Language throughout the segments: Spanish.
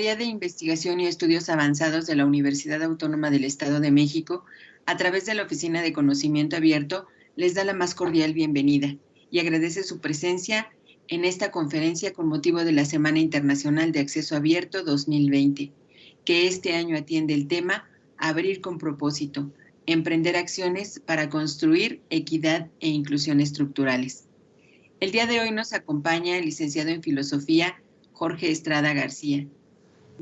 Secretaría de Investigación y Estudios Avanzados de la Universidad Autónoma del Estado de México, a través de la Oficina de Conocimiento Abierto, les da la más cordial bienvenida y agradece su presencia en esta conferencia con motivo de la Semana Internacional de Acceso Abierto 2020, que este año atiende el tema Abrir con propósito, emprender acciones para construir equidad e inclusión estructurales. El día de hoy nos acompaña el licenciado en Filosofía Jorge Estrada García,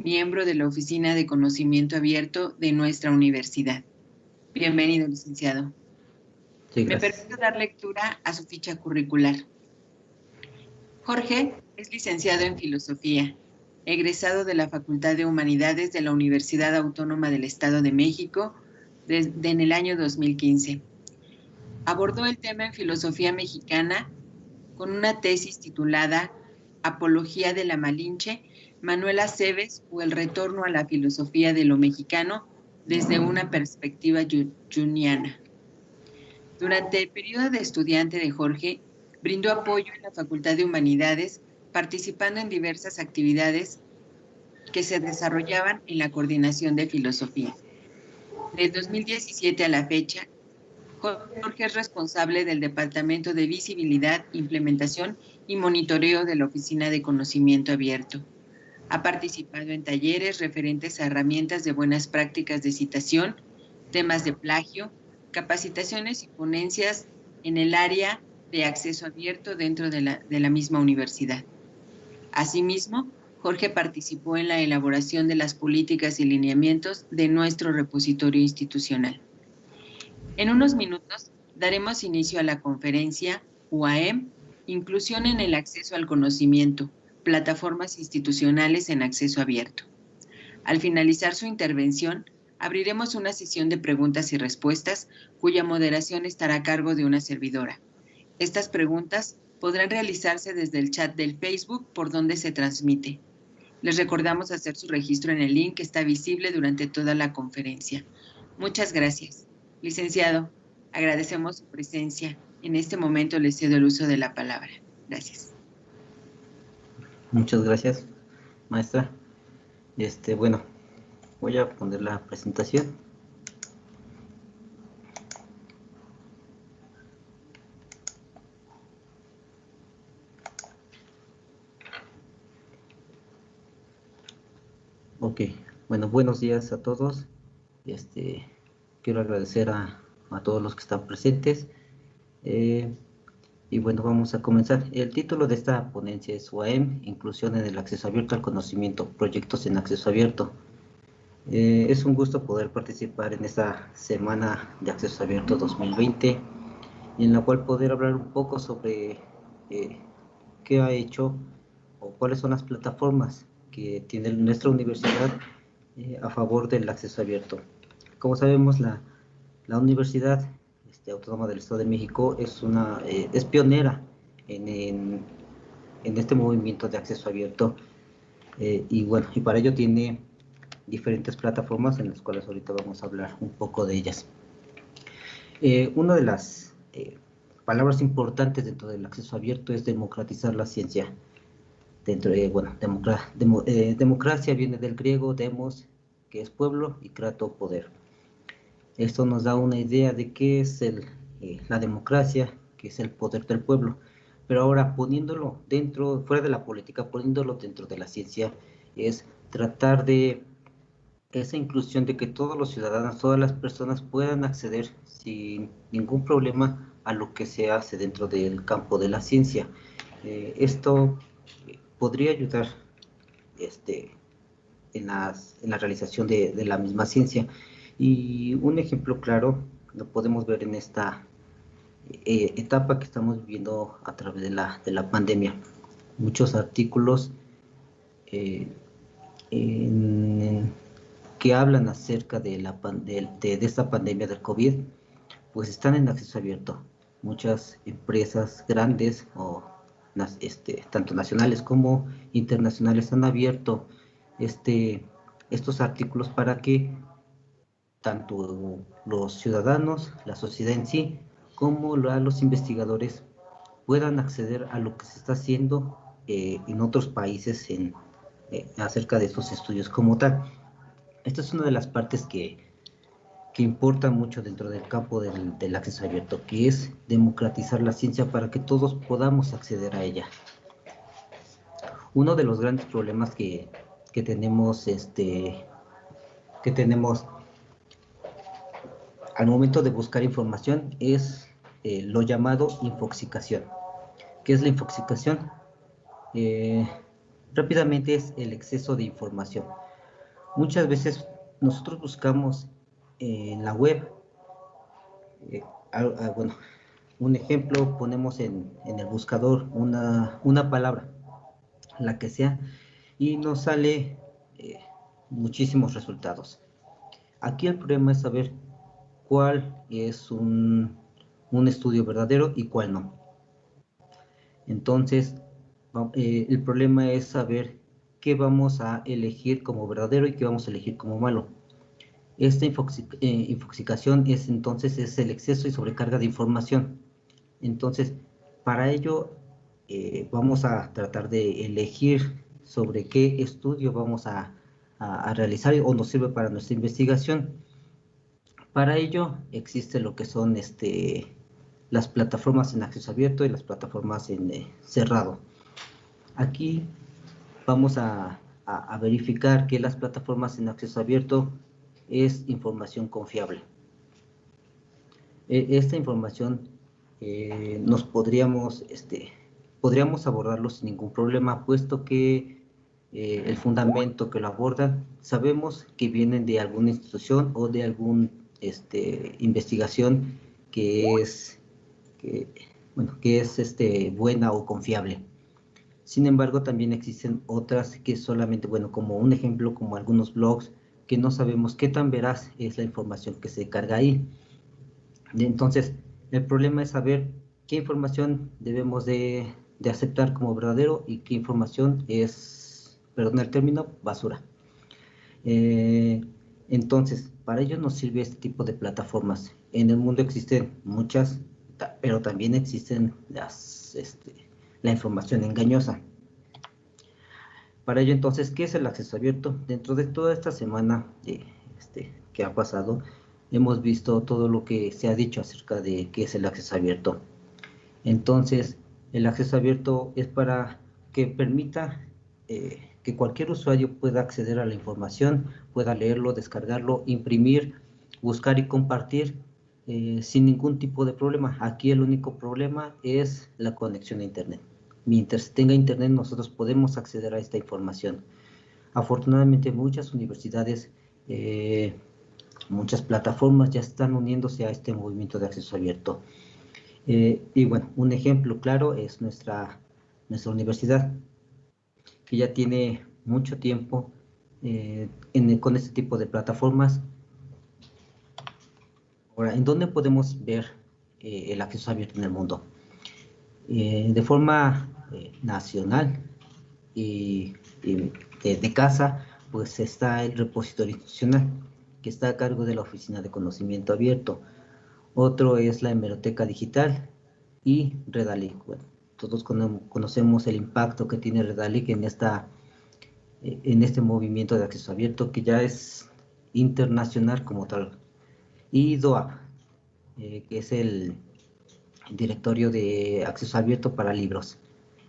miembro de la Oficina de Conocimiento Abierto de nuestra universidad. Bienvenido, licenciado. Me permito dar lectura a su ficha curricular. Jorge es licenciado en Filosofía, egresado de la Facultad de Humanidades de la Universidad Autónoma del Estado de México desde en el año 2015. Abordó el tema en Filosofía Mexicana con una tesis titulada Apología de la Malinche, Manuela Cebes o el retorno a la filosofía de lo mexicano desde una perspectiva juniana. Durante el periodo de estudiante de Jorge, brindó apoyo en la Facultad de Humanidades, participando en diversas actividades que se desarrollaban en la coordinación de filosofía. De 2017 a la fecha, Jorge es responsable del Departamento de Visibilidad, Implementación y Monitoreo de la Oficina de Conocimiento Abierto. Ha participado en talleres referentes a herramientas de buenas prácticas de citación, temas de plagio, capacitaciones y ponencias en el área de acceso abierto dentro de la, de la misma universidad. Asimismo, Jorge participó en la elaboración de las políticas y lineamientos de nuestro repositorio institucional. En unos minutos daremos inicio a la conferencia UAM, Inclusión en el acceso al conocimiento, plataformas institucionales en acceso abierto. Al finalizar su intervención, abriremos una sesión de preguntas y respuestas cuya moderación estará a cargo de una servidora. Estas preguntas podrán realizarse desde el chat del Facebook por donde se transmite. Les recordamos hacer su registro en el link que está visible durante toda la conferencia. Muchas gracias. Licenciado, agradecemos su presencia. En este momento le cedo el uso de la palabra. Gracias. Muchas gracias, maestra. Este, bueno, voy a poner la presentación. Ok, bueno, buenos días a todos. Este, quiero agradecer a, todos los que están presentes. Eh, y bueno, vamos a comenzar. El título de esta ponencia es UAM, Inclusión en el Acceso Abierto al Conocimiento, Proyectos en Acceso Abierto. Eh, es un gusto poder participar en esta Semana de Acceso Abierto 2020, en la cual poder hablar un poco sobre eh, qué ha hecho o cuáles son las plataformas que tiene nuestra universidad a favor del acceso abierto. Como sabemos, la, la Universidad este, Autónoma del Estado de México es, una, eh, es pionera en, en, este movimiento de acceso abierto eh, y bueno, y para ello tiene diferentes plataformas en las cuales ahorita vamos a hablar un poco de ellas. Eh, una de las palabras importantes dentro del acceso abierto es democratizar la ciencia. Dentro de, bueno, democracia viene del griego demos, que es pueblo, y krato, poder. Esto nos da una idea de qué es el, eh, la democracia, que es el poder del pueblo. Pero ahora poniéndolo dentro, fuera de la política, poniéndolo dentro de la ciencia, es tratar de esa inclusión de que todos los ciudadanos, todas las personas puedan acceder sin ningún problema a lo que se hace dentro del campo de la ciencia. Eh, esto podría ayudar este, en, las, en la realización de la misma ciencia. Y un ejemplo claro lo podemos ver en esta eh, etapa que estamos viviendo a través de la, de la pandemia. Muchos artículos eh, que hablan acerca de, la, de, de, esta pandemia del COVID, pues están en acceso abierto. Muchas empresas grandes, o este, tanto nacionales como internacionales, han abierto este, estos artículos para que tanto los ciudadanos, la sociedad en sí, como los investigadores puedan acceder a lo que se está haciendo eh, en otros países en, eh, acerca de estos estudios como tal. Esta es una de las partes que, que importa mucho dentro del campo del, del, acceso abierto, que es democratizar la ciencia para que todos podamos acceder a ella. Uno de los grandes problemas que, que tenemos, este, que tenemos al momento de buscar información es eh, lo llamado infoxicación. ¿Qué es la infoxicación? Eh, rápidamente es el exceso de información. Muchas veces nosotros buscamos en la web, eh, bueno, un ejemplo, ponemos en, en el buscador una, una, palabra, la que sea, y nos sale muchísimos resultados. Aquí el problema es saber cuál es un, un estudio verdadero y cuál no. Entonces, eh, el problema es saber qué vamos a elegir como verdadero y qué vamos a elegir como malo. Esta eh, infoxicación es entonces es el exceso y sobrecarga de información. Entonces, para ello eh, vamos a tratar de elegir sobre qué estudio vamos a, a, realizar o nos sirve para nuestra investigación. Para ello existe lo que son este, las plataformas en acceso abierto y las plataformas en cerrado. Aquí vamos a, verificar que las plataformas en acceso abierto es información confiable. E, esta información eh, nos podríamos, este, podríamos abordarlo sin ningún problema, puesto que eh, el fundamento que lo abordan, sabemos que vienen de alguna institución o de alguna este, investigación que es, que, bueno, que es este, buena o confiable. Sin embargo, también existen otras que solamente, bueno, como un ejemplo, como algunos blogs, que no sabemos qué tan veraz es la información que se carga ahí. Entonces, el problema es saber qué información debemos de, aceptar como verdadero y qué información es, perdón el término, basura. Eh, entonces, para ello nos sirve este tipo de plataformas. En el mundo existen muchas, pero también existen las, este, la información engañosa. Para ello entonces, ¿qué es el acceso abierto? Dentro de toda esta semana este, que ha pasado, hemos visto todo lo que se ha dicho acerca de qué es el acceso abierto. Entonces, el acceso abierto es para que permita eh, que cualquier usuario pueda acceder a la información, pueda leerlo, descargarlo, imprimir, buscar y compartir eh, sin ningún tipo de problema. Aquí el único problema es la conexión a Internet. Mientras tenga Internet nosotros podemos acceder a esta información. Afortunadamente muchas universidades, eh, muchas plataformas ya están uniéndose a este movimiento de acceso abierto. Eh, y bueno, un ejemplo claro es nuestra, nuestra universidad, que ya tiene mucho tiempo con este tipo de plataformas Ahora, ¿en dónde podemos ver eh, el acceso abierto en el mundo? Eh, de forma eh, nacional y, de, casa, pues está el repositorio institucional, que está a cargo de la Oficina de Conocimiento Abierto. Otro es la hemeroteca digital y Redalic. Todos conocemos el impacto que tiene Redalic en, esta, en este movimiento de acceso abierto, que ya es internacional como tal y DOAB, eh, que es el directorio de acceso abierto para libros.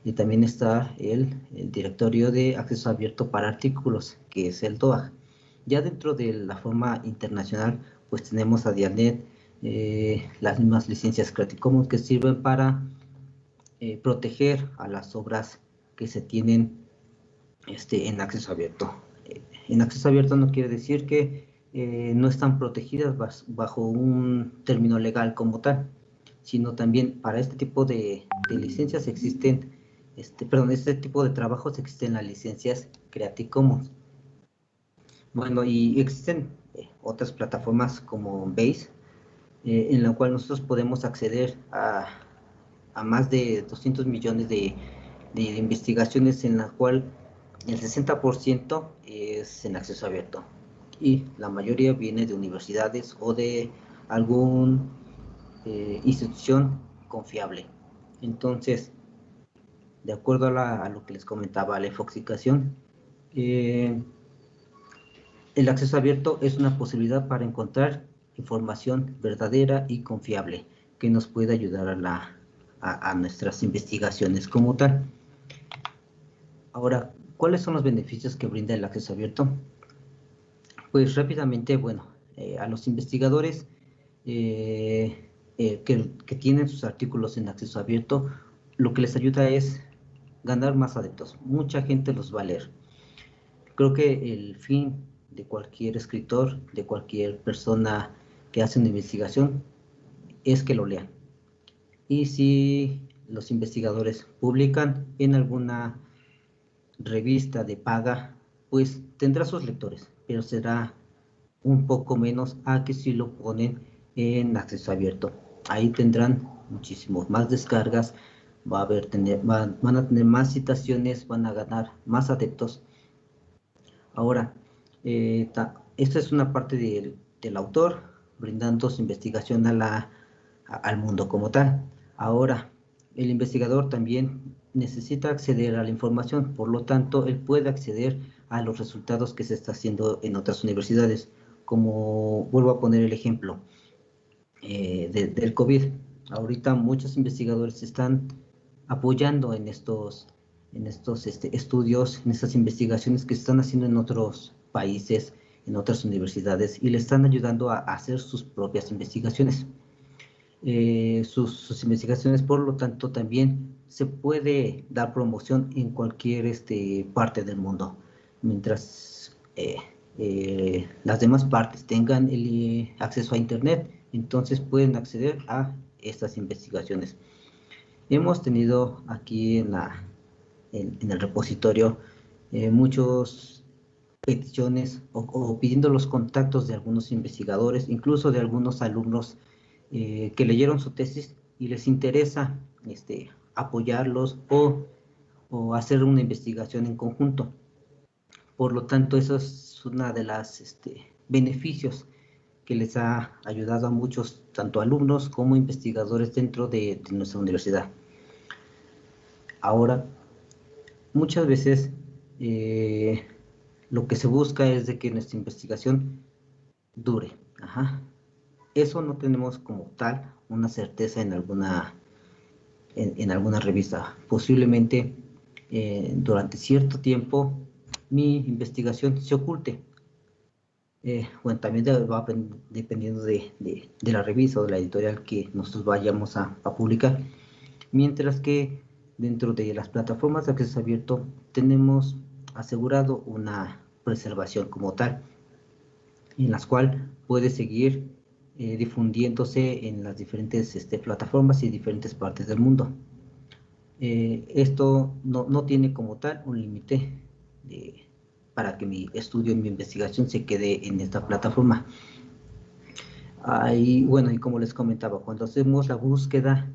Y también está el, directorio de acceso abierto para artículos, que es el DOAG. Ya dentro de la forma internacional, pues tenemos a Dianet, eh, las mismas licencias Creative Commons que sirven para eh, proteger a las obras que se tienen este, en acceso abierto. en acceso abierto no quiere decir que eh, no están protegidas bajo un término legal como tal, sino también para este tipo de, licencias existen, este, perdón, este tipo de trabajos existen las licencias Creative Commons. Bueno, y existen eh, otras plataformas como Base, eh, en la cual nosotros podemos acceder a, a más de 200 millones de, investigaciones en la cual el 60% es en acceso abierto y la mayoría viene de universidades o de alguna eh, institución confiable. Entonces, de acuerdo a, lo que les comentaba, la infoxicación Eh, el acceso abierto es una posibilidad para encontrar información verdadera y confiable que nos puede ayudar a, la, a, nuestras investigaciones como tal. Ahora, ¿cuáles son los beneficios que brinda el acceso abierto? Pues rápidamente, bueno, eh, a los investigadores eh, eh, que, que, tienen sus artículos en acceso abierto, lo que les ayuda es ganar más adeptos. Mucha gente los va a leer. Creo que el fin de cualquier escritor, de cualquier persona que hace una investigación, es que lo lean. Y si los investigadores publican en alguna revista de paga, pues tendrá sus lectores, pero será un poco menos a que si lo ponen en acceso abierto. Ahí tendrán muchísimos más descargas, va a haber tener, van, a tener más citaciones, van a ganar más adeptos. Ahora, eh, esta es una parte del autor brindando su investigación a al mundo como tal. Ahora, el investigador también necesita acceder a la información, por lo tanto, él puede acceder a los resultados que se está haciendo en otras universidades, como vuelvo a poner el ejemplo eh, del COVID. Ahorita muchos investigadores están apoyando en estos, en estos este, estudios, en estas investigaciones que se están haciendo en otros países, en otras universidades, y le están ayudando a, hacer sus propias investigaciones. Eh, sus, investigaciones, por lo tanto, también se puede dar promoción en cualquier este, parte del mundo, mientras eh, eh, las demás partes tengan el acceso a Internet, entonces pueden acceder a estas investigaciones. Hemos tenido aquí en, la, en, el repositorio muchas peticiones o, pidiendo los contactos de algunos investigadores, incluso de algunos alumnos eh, que leyeron su tesis y les interesa este, apoyarlos o, o, hacer una investigación en conjunto. Por lo tanto, eso es una de las este, beneficios que les ha ayudado a muchos, tanto alumnos como investigadores dentro de nuestra universidad. Ahora, muchas veces eh, lo que se busca es de que nuestra investigación dure. Eso no tenemos como tal una certeza en alguna, en, alguna revista. Posiblemente eh, durante cierto tiempo mi investigación se oculte. Eh, también va dependiendo de, la revista o de la editorial que nosotros vayamos a publicar. Mientras que dentro de las plataformas de acceso abierto tenemos asegurado una preservación como tal, en las cuales puede seguir eh, difundiéndose en las diferentes este, plataformas y diferentes partes del mundo. Eh, esto no, no, tiene como tal un límite para que mi estudio y mi investigación se quede en esta plataforma. Ahí, bueno, y como les comentaba, cuando hacemos la búsqueda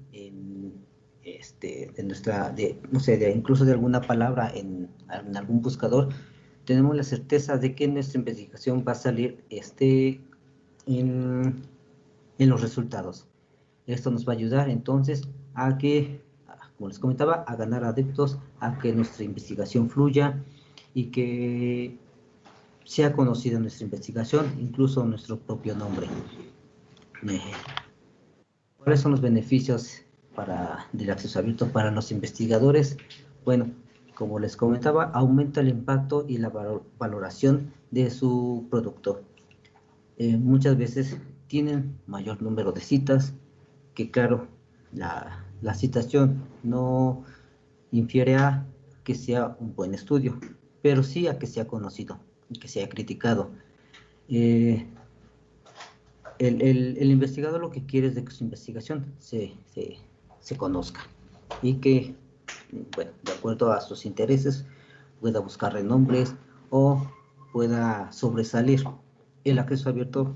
de, nuestra, de, no sé, de, incluso de alguna palabra en, algún buscador, tenemos la certeza de que nuestra investigación va a salir este, en, en los resultados. Esto nos va a ayudar entonces a que, como les comentaba, a ganar adeptos, a que nuestra investigación fluya y que sea conocida nuestra investigación, incluso nuestro propio nombre. Eh, ¿Cuáles son los beneficios para, del acceso abierto para los investigadores, bueno, como les comentaba, aumenta el impacto y la valoración de su producto. Eh, muchas veces tienen mayor número de citas, que claro, la, la, citación no infiere a que sea un buen estudio, pero sí a que sea conocido y que sea criticado. Eh, el, el, el, investigador lo que quiere es que su investigación se, se, se conozca y que, bueno, de acuerdo a sus intereses, pueda buscar renombres o pueda sobresalir. El acceso abierto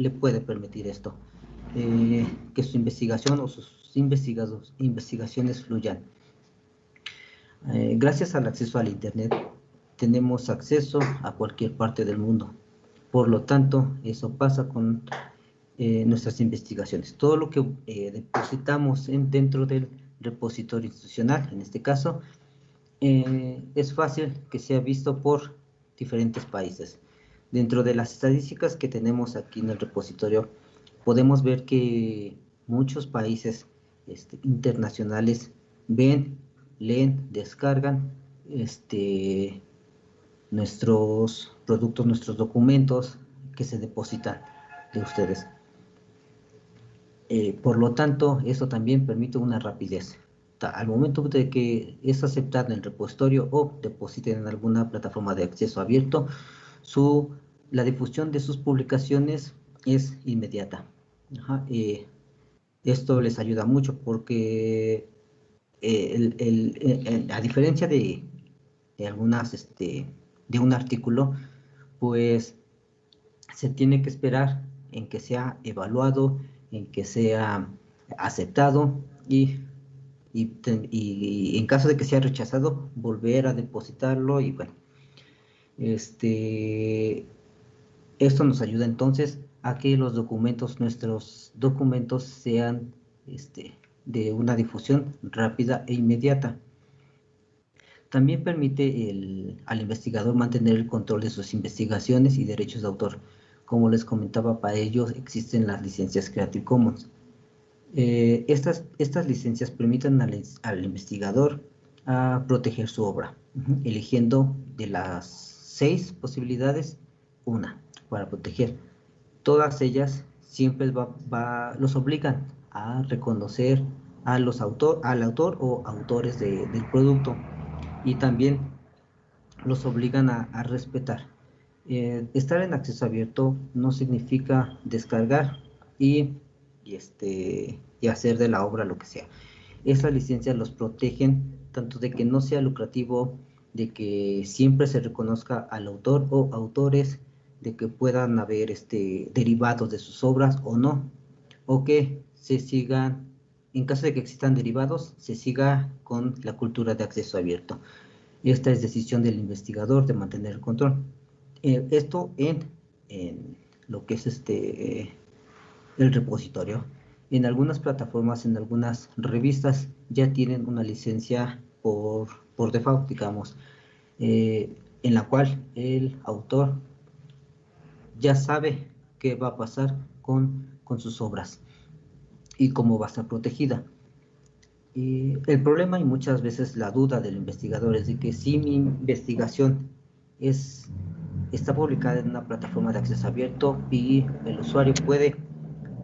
le puede permitir esto, eh, que su investigación o sus investigados, investigaciones fluyan. Eh, gracias al acceso al Internet, tenemos acceso a cualquier parte del mundo. Por lo tanto, eso pasa con eh, nuestras investigaciones. Todo lo que depositamos en, dentro del repositorio institucional, en este caso, es fácil que sea visto por diferentes países. Dentro de las estadísticas que tenemos aquí en el repositorio, podemos ver que muchos países este, internacionales ven, leen, descargan este, nuestros productos, nuestros documentos que se depositan de ustedes. Eh, por lo tanto, eso también permite una rapidez. Al momento de que es aceptado en el repositorio o depositen en alguna plataforma de acceso abierto, su, la difusión de sus publicaciones es inmediata. Eh, esto les ayuda mucho porque eh, a diferencia de, de algunas, este, de un artículo, pues se tiene que esperar en que sea evaluado, en que sea aceptado y, y, en caso de que sea rechazado, volver a depositarlo y bueno, este, esto nos ayuda entonces a que los documentos, nuestros documentos sean este, de una difusión rápida e inmediata. También permite al investigador mantener el control de sus investigaciones y derechos de autor. Como les comentaba, para ellos existen las licencias Creative Commons. Eh, estas, estas licencias permiten al, investigador a proteger su obra, eligiendo de las seis posibilidades, una para proteger. Todas ellas siempre los obligan a reconocer a los autor, al autor o autores del producto y también los obligan a, respetar. Eh, estar en acceso abierto no significa descargar y, este, y hacer de la obra lo que sea. Esas licencias los protegen tanto de que no sea lucrativo, de que siempre se reconozca al autor o autores, de que puedan haber este, derivados de sus obras o no, o que se sigan en caso de que existan derivados, se siga con la cultura de acceso abierto. Esta es decisión del investigador de mantener el control. Eh, esto en, lo que es este el repositorio. En algunas plataformas, en algunas revistas, ya tienen una licencia por, por default, digamos, eh, en la cual el autor ya sabe qué va a pasar con, con sus obras y cómo va a estar protegida. El problema y muchas veces la duda del investigador es de que si mi investigación es, está publicada en una plataforma de acceso abierto y el usuario puede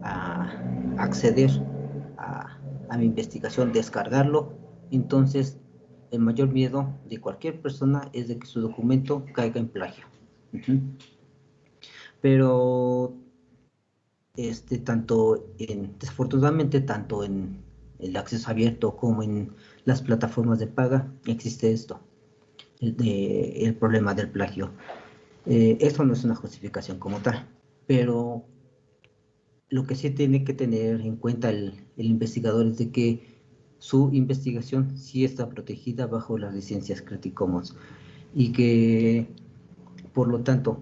ah, acceder a, mi investigación, descargarlo, entonces el mayor miedo de cualquier persona es de que su documento caiga en plagio. Pero este, tanto en, desafortunadamente, tanto en el acceso abierto como en las plataformas de paga, existe esto, el, problema del plagio. Eh, esto no es una justificación como tal, pero lo que sí tiene que tener en cuenta el, investigador es de que su investigación sí está protegida bajo las licencias Creative Commons y que, por lo tanto,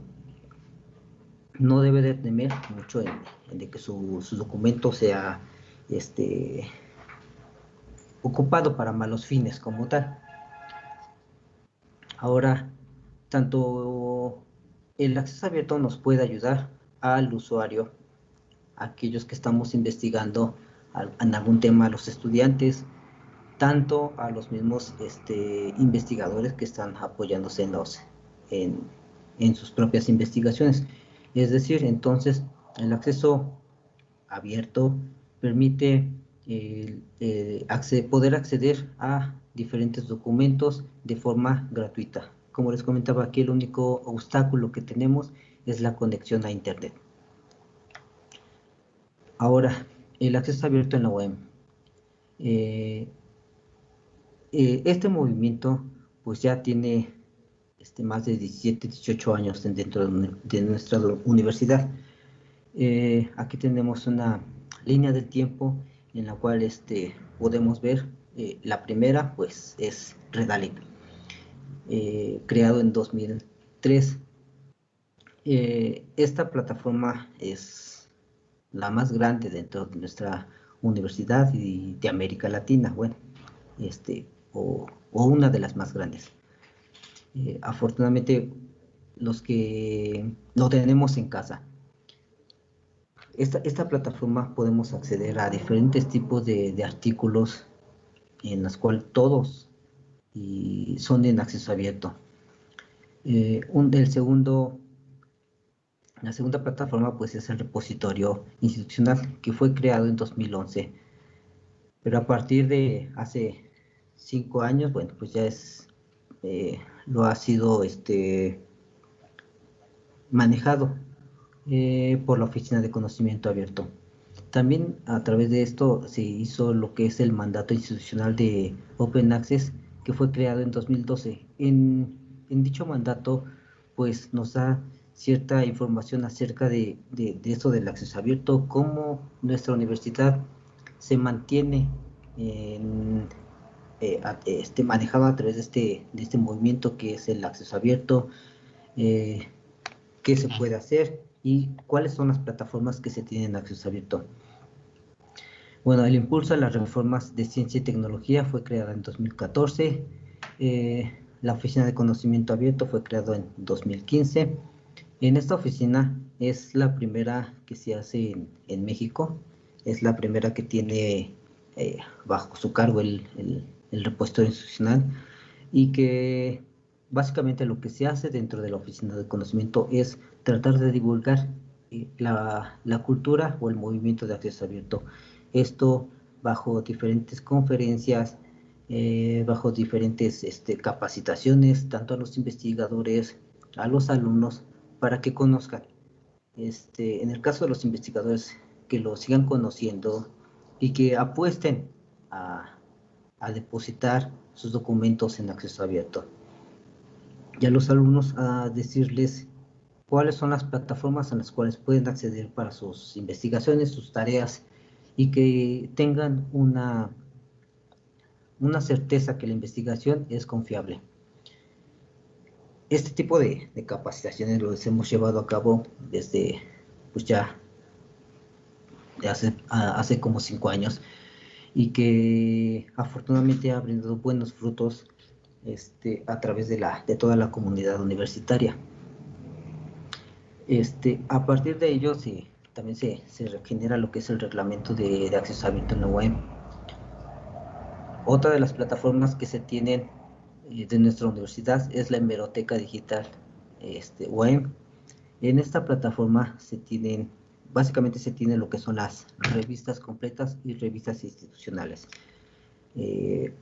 no debe de temer mucho en, de que su, documento sea este, ocupado para malos fines como tal. Ahora, tanto el acceso abierto nos puede ayudar al usuario, aquellos que estamos investigando en algún tema, a los estudiantes, tanto a los mismos este, investigadores que están apoyándose en, los, en sus propias investigaciones. Es decir, entonces el acceso abierto permite eh, poder acceder a diferentes documentos de forma gratuita. Como les comentaba aquí, el único obstáculo que tenemos es la conexión a Internet. Ahora, el acceso abierto en la web. Eh, eh, este movimiento pues ya tiene este, más de 17, 18 años dentro de, nuestra universidad. Eh, aquí tenemos una línea de tiempo en la cual este, podemos ver eh, la primera pues es Redalit, eh, creado en 2003. esta plataforma es la más grande dentro de nuestra universidad y de América Latina, bueno, este, o una de las más grandes. Eh, afortunadamente los que lo tenemos en casa. Esta, plataforma podemos acceder a diferentes tipos de, artículos en los cuales todos y son en acceso abierto. Eh, un, el segundo, la segunda plataforma pues es el repositorio institucional que fue creado en 2011. Pero a partir de hace cinco años, bueno, pues ya es, eh, lo ha sido este, manejado eh, por la Oficina de Conocimiento Abierto. También a través de esto se hizo lo que es el mandato institucional de Open Access, que fue creado en 2012. En, dicho mandato, pues nos da cierta información acerca de, de, esto del acceso abierto, cómo nuestra universidad se mantiene en, eh, este, manejada a través de este, de este movimiento que es el acceso abierto, eh, qué se puede hacer y cuáles son las plataformas que se tienen acceso abierto. Bueno, el impulso a las reformas de ciencia y tecnología fue creada en 2014. Eh, la Oficina de Conocimiento Abierto fue creada en 2015. En esta oficina es la primera que se hace en, México. Es la primera que tiene eh, bajo su cargo el, el, repositorio institucional y que básicamente lo que se hace dentro de la oficina de conocimiento es tratar de divulgar eh, la, cultura o el movimiento de acceso abierto. Esto bajo diferentes conferencias, eh, bajo diferentes este, capacitaciones, tanto a los investigadores, a los alumnos, para que conozcan. Este, en el caso de los investigadores, que lo sigan conociendo y que apuesten a, a depositar sus documentos en acceso abierto y a los alumnos a decirles cuáles son las plataformas en las cuales pueden acceder para sus investigaciones, sus tareas y que tengan una, una certeza que la investigación es confiable. Este tipo de, capacitaciones los hemos llevado a cabo desde pues ya hace, hace como cinco años y que afortunadamente ha brindado buenos frutos este, a través de, la, de toda la comunidad universitaria. Este, a partir de ello sí, también se, se genera lo que es el reglamento de, de acceso abierto en la. Otra de las plataformas que se tienen de nuestra universidad es la hemeroteca digital este. En esta plataforma se tienen, básicamente se tiene lo que son las revistas completas y revistas institucionales. Eh,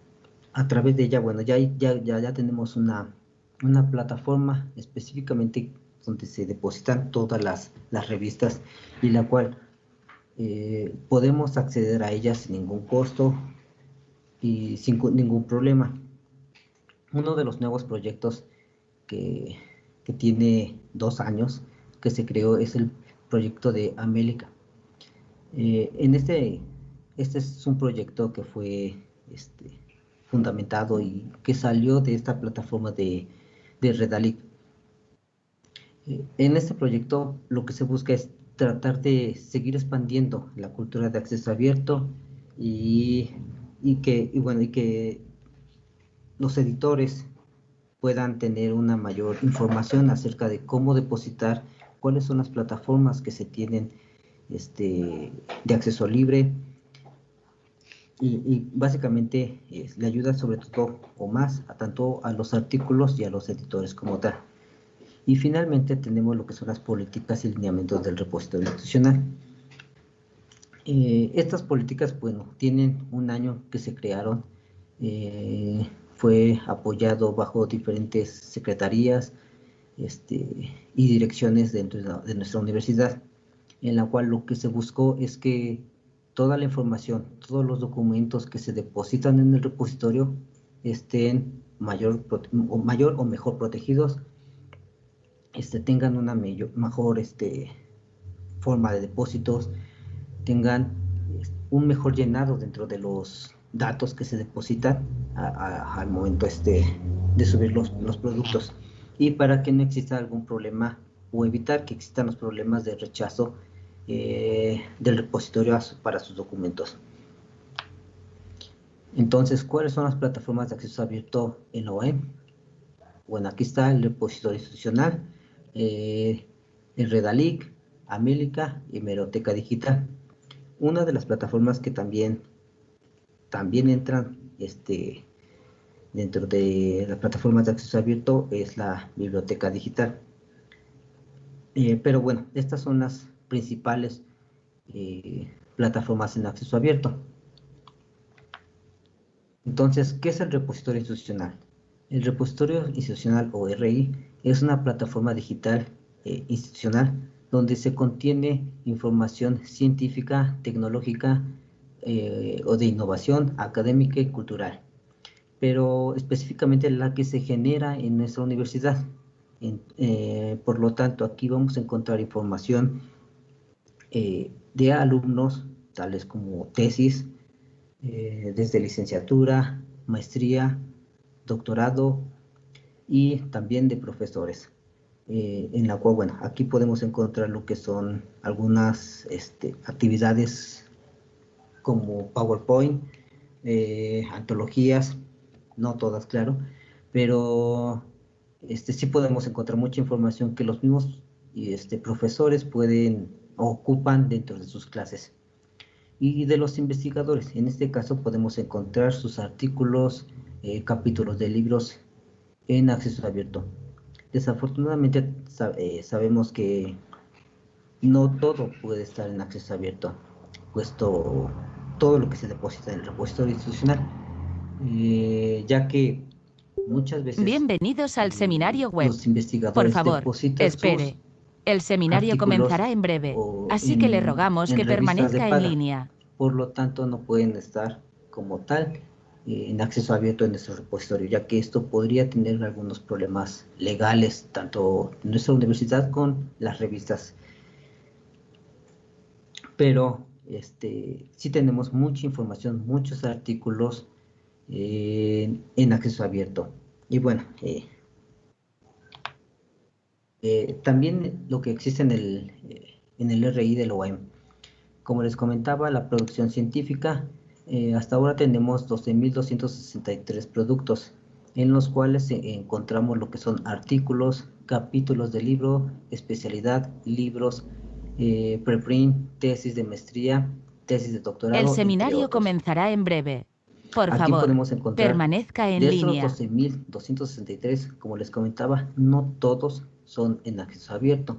a través de ella, bueno, ya, ya, ya, tenemos una, una plataforma específicamente donde se depositan todas las, las revistas y la cual eh, podemos acceder a ellas sin ningún costo y sin ningún problema. Uno de los nuevos proyectos que, que tiene dos años que se creó es el proyecto de América. Eh, en este, este es un proyecto que fue este, fundamentado y que salió de esta plataforma de, de Redalic. Eh, en este proyecto lo que se busca es tratar de seguir expandiendo la cultura de acceso abierto y, y que, y bueno, y que los editores puedan tener una mayor información acerca de cómo depositar, cuáles son las plataformas que se tienen este, de acceso libre, y, básicamente le ayuda sobre todo o más a tanto a los artículos y a los editores como tal. Y finalmente tenemos lo que son las políticas y lineamientos del repositorio institucional. Eh, estas políticas, bueno, tienen un año que se crearon, eh, fue apoyado bajo diferentes secretarías este, y direcciones dentro de nuestra universidad, en la cual lo que se buscó es que toda la información, todos los documentos que se depositan en el repositorio estén mayor o, mejor protegidos, este, tengan una mejor este, forma de depósitos, tengan un mejor llenado dentro de los datos que se depositan al momento este, de subir los, los productos y para que no exista algún problema o evitar que existan los problemas de rechazo eh, del repositorio para sus documentos. Entonces, ¿cuáles son las plataformas de acceso abierto en la web? Bueno, aquí está el repositorio institucional, eh, Redalic, Amélica y Meroteca Digital. Una de las plataformas que también, también entran este, dentro de las plataformas de acceso abierto es la biblioteca digital. Eh, pero bueno, estas son las principales eh, plataformas en acceso abierto. Entonces, ¿qué es el repositorio institucional? El repositorio institucional o RI es una plataforma digital eh, institucional donde se contiene información científica, tecnológica o de innovación académica y cultural pero específicamente la que se genera en nuestra universidad. Eh, por lo tanto, aquí vamos a encontrar información eh, de alumnos, tales como tesis, eh, desde licenciatura, maestría, doctorado y también de profesores. en la cual, bueno, aquí podemos encontrar lo que son algunas este, actividades como PowerPoint, antologías, no todas, claro, pero este, sí podemos encontrar mucha información que los mismos este, profesores pueden ocupan dentro de sus clases. Y de los investigadores, en este caso podemos encontrar sus artículos, eh, capítulos de libros en acceso abierto. Desafortunadamente eh, sabemos que no todo puede estar en acceso abierto, puesto todo lo que se deposita en el repositorio institucional eh, ya que muchas veces... Bienvenidos al seminario web. Los investigadores Por favor, espere. El seminario comenzará en breve, así que le rogamos que permanezca en línea. Por lo tanto, no pueden estar como tal eh, en acceso abierto en nuestro repositorio, ya que esto podría tener algunos problemas legales, tanto en nuestra universidad con las revistas. Pero este, sí tenemos mucha información, muchos artículos en acceso abierto. Y bueno, eh, eh, también lo que existe en el, en el RI del OEM. Como les comentaba, la producción científica, eh, hasta ahora tenemos 12.263 productos, en los cuales encontramos lo que son artículos, capítulos de libro, especialidad, libros, preprint, tesis de maestría, tesis de doctorado. El seminario comenzará en breve. Por Aquí favor, podemos encontrar permanezca en de línea. Esos 12.263, como les comentaba, no todos son en acceso abierto,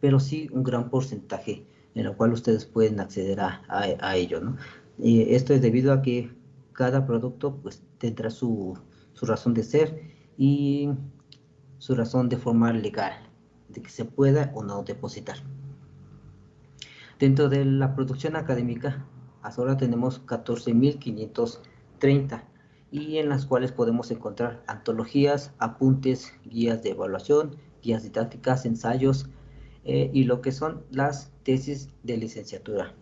pero sí un gran porcentaje en el cual ustedes pueden acceder a, a, ello. ¿no? Y esto es debido a que cada producto pues, tendrá su, su razón de ser y su razón de forma legal, de que se pueda o no depositar. Dentro de la producción académica, hasta ahora tenemos 14.500 30 y en las cuales podemos encontrar antologías, apuntes, guías de evaluación, guías didácticas, ensayos eh, y lo que son las tesis de licenciatura.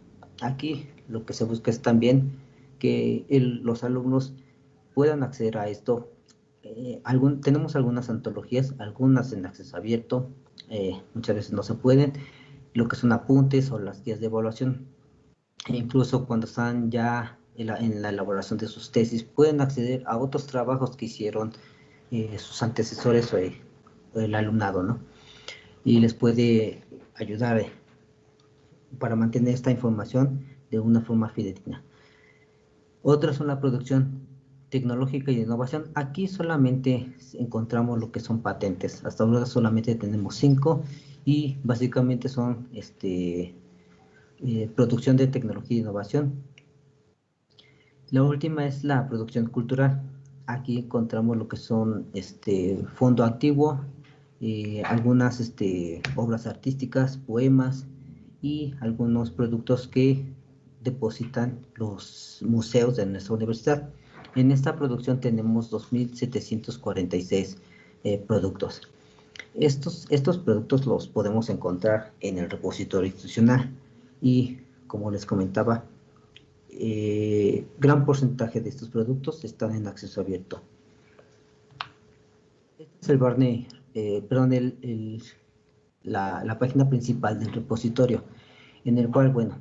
Aquí lo que se busca es también que los alumnos puedan acceder a esto. Eh, tenemos algunas antologías, algunas en acceso abierto, eh, muchas veces no se pueden, lo que son apuntes o las guías de evaluación. E incluso cuando están ya en la, elaboración de sus tesis, pueden acceder a otros trabajos que hicieron eh, sus antecesores o, el alumnado, ¿no? Y les puede ayudar eh, para mantener esta información de una forma fidedigna. Otras son la producción tecnológica y de innovación. Aquí solamente encontramos lo que son patentes. Hasta ahora solamente tenemos cinco y básicamente son este, eh, producción de tecnología e innovación, la última es la producción cultural. Aquí encontramos lo que son este fondo antiguo, eh, algunas este, obras artísticas, poemas y algunos productos que depositan los museos de nuestra universidad. En esta producción tenemos 2.746 eh, productos. Estos, estos productos los podemos encontrar en el repositorio institucional y como les comentaba, eh, gran porcentaje de estos productos están en acceso abierto. Este es el Barney, eh, perdón, el, la, página principal del repositorio, en el cual, bueno,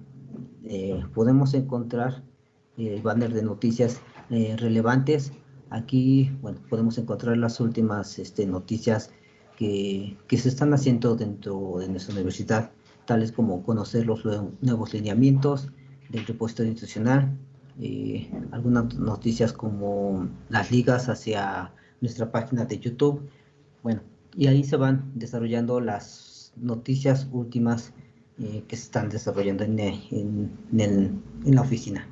eh, podemos encontrar el banner de noticias relevantes. Aquí, bueno, podemos encontrar las últimas este, noticias que, que, se están haciendo dentro de nuestra universidad, tales como conocer los nuevos lineamientos del repositorio institucional, eh, algunas noticias como las ligas hacia nuestra página de YouTube, bueno, y ahí se van desarrollando las noticias últimas eh, que se están desarrollando en, en, en, la oficina.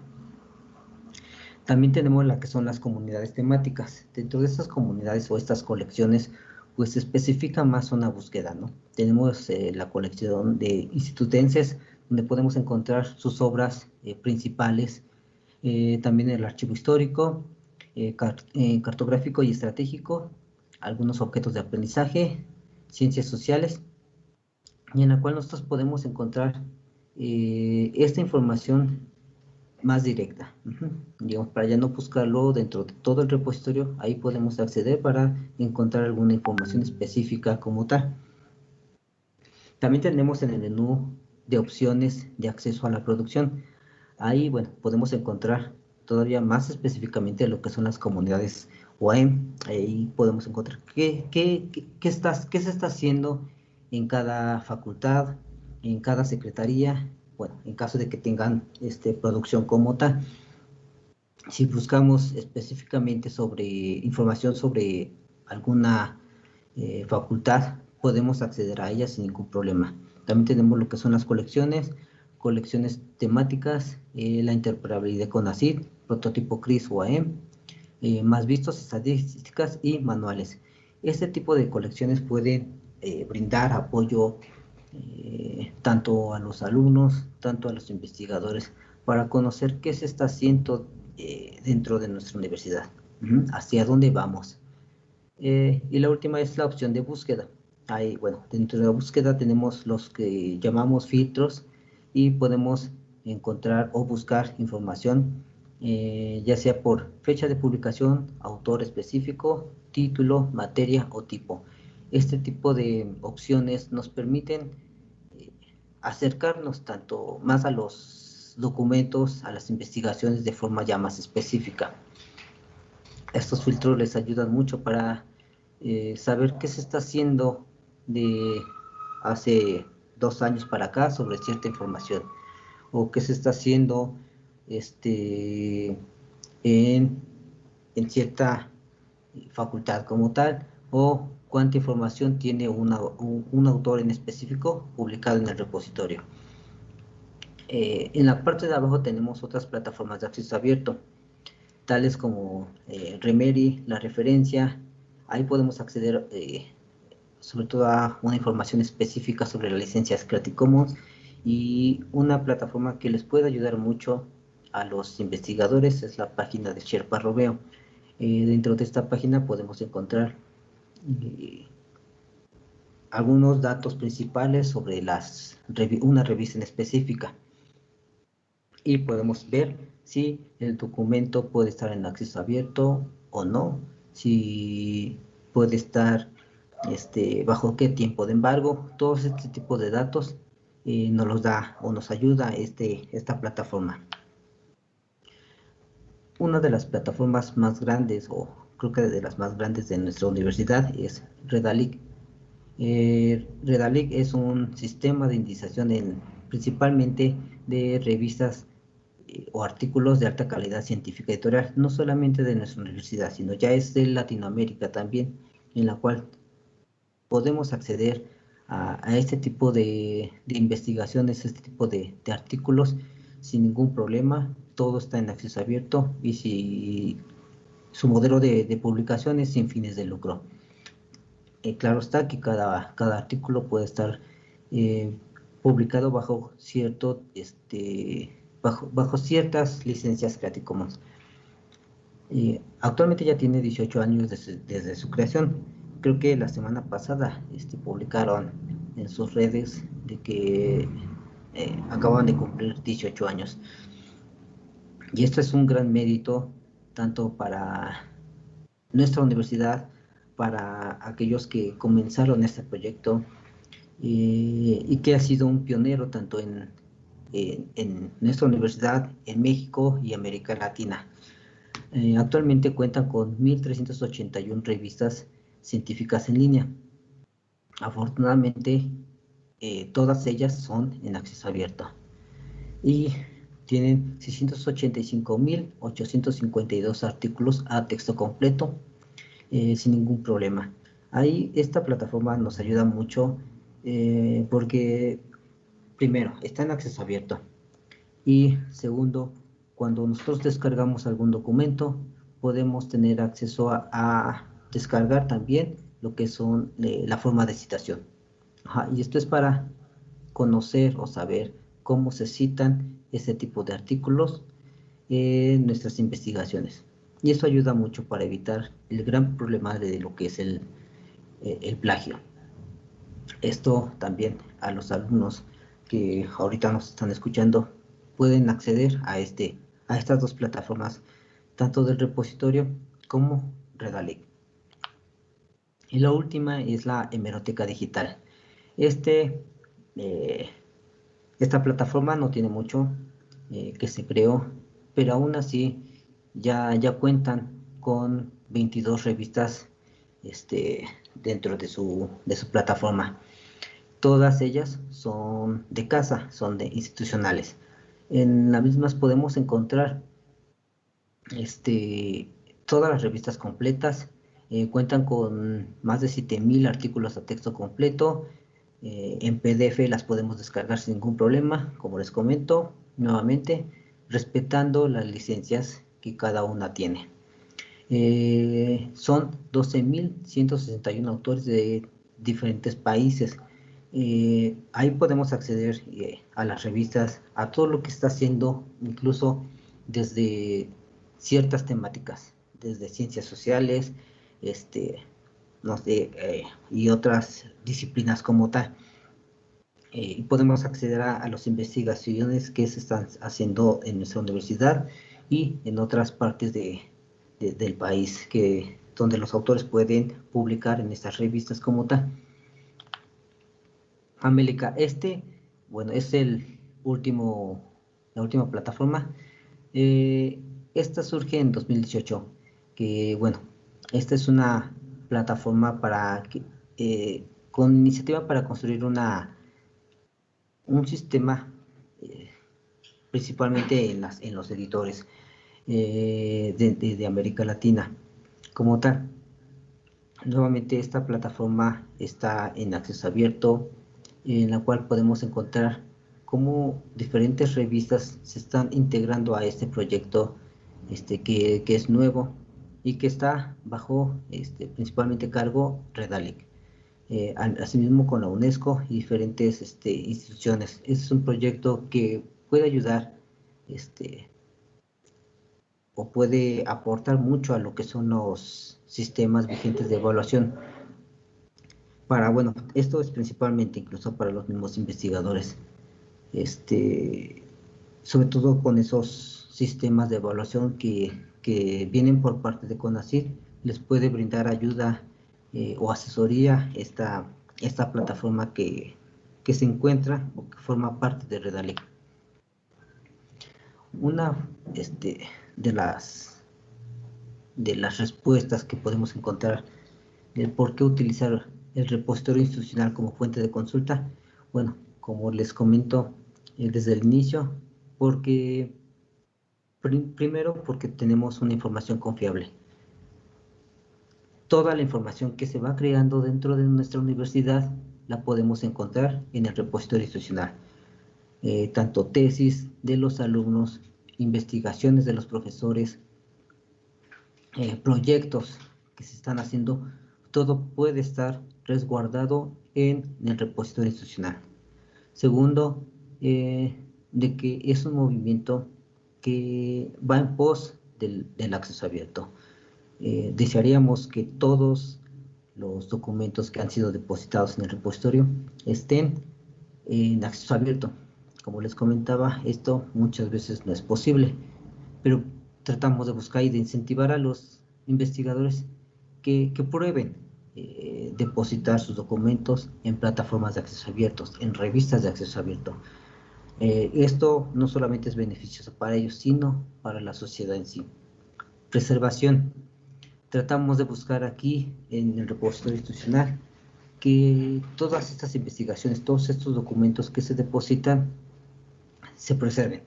También tenemos la que son las comunidades temáticas. Dentro de estas comunidades o estas colecciones, pues especifica más una búsqueda, ¿no? Tenemos eh, la colección de institutenses, donde podemos encontrar sus obras principales, eh, también el archivo histórico, eh, eh, cartográfico y estratégico, algunos objetos de aprendizaje, ciencias sociales, y en la cual nosotros podemos encontrar esta información más directa. Digamos, para ya no buscarlo dentro de todo el repositorio, ahí podemos acceder para encontrar alguna información específica como tal. También tenemos en el menú de opciones de acceso a la producción. Ahí, bueno, podemos encontrar todavía más específicamente lo que son las comunidades OEM. Ahí podemos encontrar qué, qué, qué, estás, qué se está haciendo en cada facultad, en cada secretaría, bueno, en caso de que tengan este, producción como tal. Si buscamos específicamente sobre información sobre alguna eh, facultad, podemos acceder a ella sin ningún problema. También tenemos lo que son las colecciones, colecciones temáticas, eh, la interoperabilidad con ACID, prototipo CRIS o AM, eh, más vistos, estadísticas y manuales. Este tipo de colecciones pueden eh, brindar apoyo tanto a los alumnos, tanto a los investigadores, para conocer qué se está haciendo dentro de nuestra universidad, hacia dónde vamos. y la última es la opción de búsqueda. Ahí, bueno, dentro de la búsqueda tenemos los que llamamos filtros, y podemos encontrar o buscar información eh, ya sea por fecha de publicación, autor específico, título, materia o tipo. Este tipo de opciones nos permiten eh, acercarnos tanto más a los documentos, a las investigaciones de forma ya más específica. Estos filtros les ayudan mucho para eh, saber qué se está haciendo de hace dos años para acá sobre cierta información o qué se está haciendo este, en, cierta facultad como tal o cuánta información tiene un, autor en específico publicado en el repositorio. Eh, en la parte de abajo tenemos otras plataformas de acceso abierto, tales como eh, Remeri, la referencia, ahí podemos acceder eh, sobre todo a una información específica sobre las licencias Creative Commons y una plataforma que les puede ayudar mucho a los investigadores es la página de Sherpa Robeo. Eh, dentro de esta página podemos encontrar eh, algunos datos principales sobre las, una revista en específica y podemos ver si el documento puede estar en acceso abierto o no, si puede estar este, bajo qué tiempo de embargo, todos este tipo de datos eh, nos los da o nos ayuda este, esta plataforma. Una de las plataformas más grandes, o creo que de las más grandes de nuestra universidad, es Redalic. Eh, Redalic es un sistema de indiciación en, principalmente de revistas eh, o artículos de alta calidad científica editorial, no solamente de nuestra universidad, sino ya es de Latinoamérica también, en la cual podemos acceder a, este tipo de, investigaciones, este tipo de, artículos sin ningún problema. Todo está en acceso abierto y si su modelo de, publicación es sin fines de lucro. Eh, claro está que cada, artículo puede estar eh, publicado bajo cierto este bajo, ciertas licencias Creative Commons. Eh, actualmente ya tiene 18 años desde su creación creo que la semana pasada este, publicaron en sus redes de que acaban de cumplir 18 años. Y esto es un gran mérito tanto para nuestra universidad, para aquellos que comenzaron este proyecto y que ha sido un pionero tanto en, nuestra universidad, en México y América Latina. Eh, actualmente cuenta con 1.381 revistas científicas en línea. afortunadamente eh, todas ellas son en acceso abierto y tienen 685.852 artículos a texto completo eh, sin ningún problema. Ahí esta plataforma nos ayuda mucho eh, porque primero está en acceso abierto y segundo cuando nosotros descargamos algún documento podemos tener acceso a, descargar también lo que son la forma de citación. y esto es para conocer o saber cómo se citan este tipo de artículos en nuestras investigaciones. Y eso ayuda mucho para evitar el gran problema de lo que es el, eh, el plagio. Esto también a los alumnos que ahorita nos están escuchando pueden acceder a, este, a estas dos plataformas, tanto del repositorio como Redalic. Y la última es la hemeroteca digital. Este, eh, esta plataforma no tiene mucho eh, que se creó, pero aún así ya, ya cuentan con 22 revistas este, dentro de su, de su plataforma. Todas ellas son de casa, son de institucionales. En las mismas podemos encontrar este, todas las revistas completas. Eh, cuentan con más de 7000 artículos a texto completo. Eh, en PDF las podemos descargar sin ningún problema, como les comento nuevamente, respetando las licencias que cada una tiene. Eh, son 12.161 autores de diferentes países. Eh, ahí podemos acceder eh, a las revistas, a todo lo que está haciendo, incluso desde ciertas temáticas, desde ciencias sociales, este, no sé, y otras disciplinas como tal. y podemos acceder a, a las investigaciones que se están haciendo en nuestra universidad y en otras partes de, del país que, donde los autores pueden publicar en estas revistas como tal. América, este, bueno, es el último, la última plataforma. Eh, esta surge en 2018, que bueno, esta es una plataforma para eh, con iniciativa para construir una un sistema eh, principalmente en, las, en los editores eh, de, América Latina como tal. Nuevamente esta plataforma está en acceso abierto, en la cual podemos encontrar cómo diferentes revistas se están integrando a este proyecto este, que, es nuevo y que está bajo este, principalmente cargo Redalic. Eh, asimismo con la UNESCO y diferentes este, instituciones. es un proyecto que puede ayudar este, o puede aportar mucho a lo que son los sistemas vigentes de evaluación. Para, bueno, esto es principalmente incluso para los mismos investigadores. Este, sobre todo con esos sistemas de evaluación que, que vienen por parte de CONACYT, les puede brindar ayuda eh, o asesoría esta, esta plataforma que, que se encuentra o que forma parte de Redalec. Una, este, de las, de las respuestas que podemos encontrar del por qué utilizar el repositorio institucional como fuente de consulta. Bueno, como les comento eh, desde el inicio, porque primero porque tenemos una información confiable. Toda la información que se va creando dentro de nuestra universidad la podemos encontrar en el repositorio institucional. Eh, tanto tesis de los alumnos, investigaciones de los profesores, eh, proyectos que se están haciendo, todo puede estar resguardado en el repositorio institucional. Segundo, eh, de que es un movimiento que va en pos del, acceso abierto. Eh, desearíamos que todos los documentos que han sido depositados en el repositorio estén en acceso abierto, como les comentaba, esto muchas veces no es posible, pero tratamos de buscar y de incentivar a los investigadores que, prueben eh, depositar sus documentos en plataformas de acceso abiertos, en revistas de acceso abierto. Eh, esto no solamente es beneficioso para ellos, sino para la sociedad en sí. Preservación. Tratamos de buscar aquí en el repositorio institucional que todas estas investigaciones, todos estos documentos que se depositan, se preserven.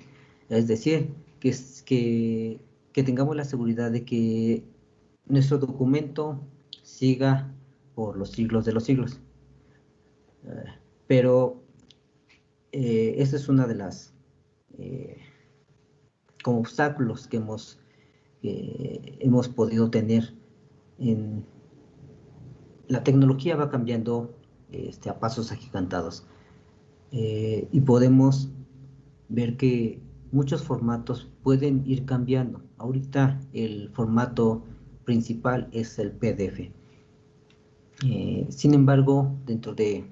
Es decir, que, tengamos la seguridad de que nuestro documento siga por los siglos de los siglos. Eh, pero eh, esta es una de las eh, como obstáculos que hemos, hemos podido tener en la tecnología va cambiando este, a pasos agigantados y podemos ver que muchos formatos pueden ir cambiando. Ahorita el formato principal es el PDF. Eh, sin embargo, dentro de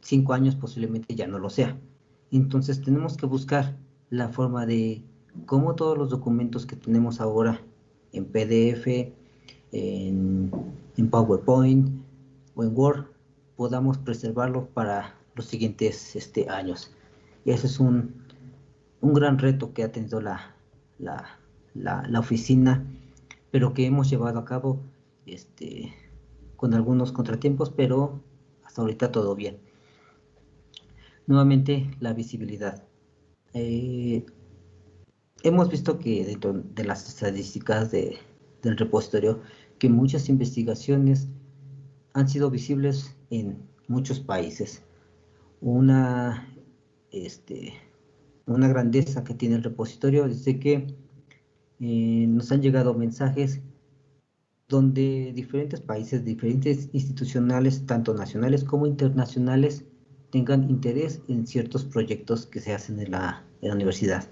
cinco años posiblemente ya no lo sea. Entonces tenemos que buscar la forma de cómo todos los documentos que tenemos ahora en PDF, en, PowerPoint o en Word, podamos preservarlo para los siguientes este, años. Y ese es un, un gran reto que ha tenido la, la, la, oficina, pero que hemos llevado a cabo este, con algunos contratiempos, pero hasta ahorita todo bien. Nuevamente, la visibilidad. Eh, hemos visto que dentro de las estadísticas de, del repositorio, que muchas investigaciones han sido visibles en muchos países. Una, este, una grandeza que tiene el repositorio es que eh, nos han llegado mensajes donde diferentes países, diferentes institucionales, tanto nacionales como internacionales, tengan interés en ciertos proyectos que se hacen en la, universidad.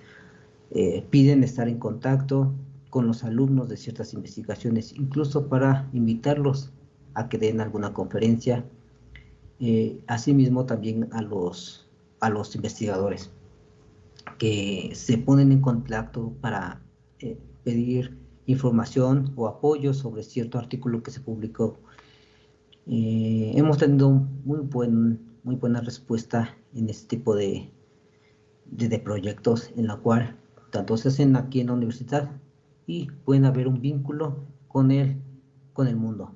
Eh, piden estar en contacto con los alumnos de ciertas investigaciones, incluso para invitarlos a que den alguna conferencia, eh, asimismo también a los, a los investigadores que se ponen en contacto para eh, pedir información o apoyo sobre cierto artículo que se publicó. Hemos tenido muy, buen, muy buena respuesta en este tipo de, de, proyectos en la cual tanto se hacen aquí en la universidad y pueden haber un vínculo con el, con el mundo.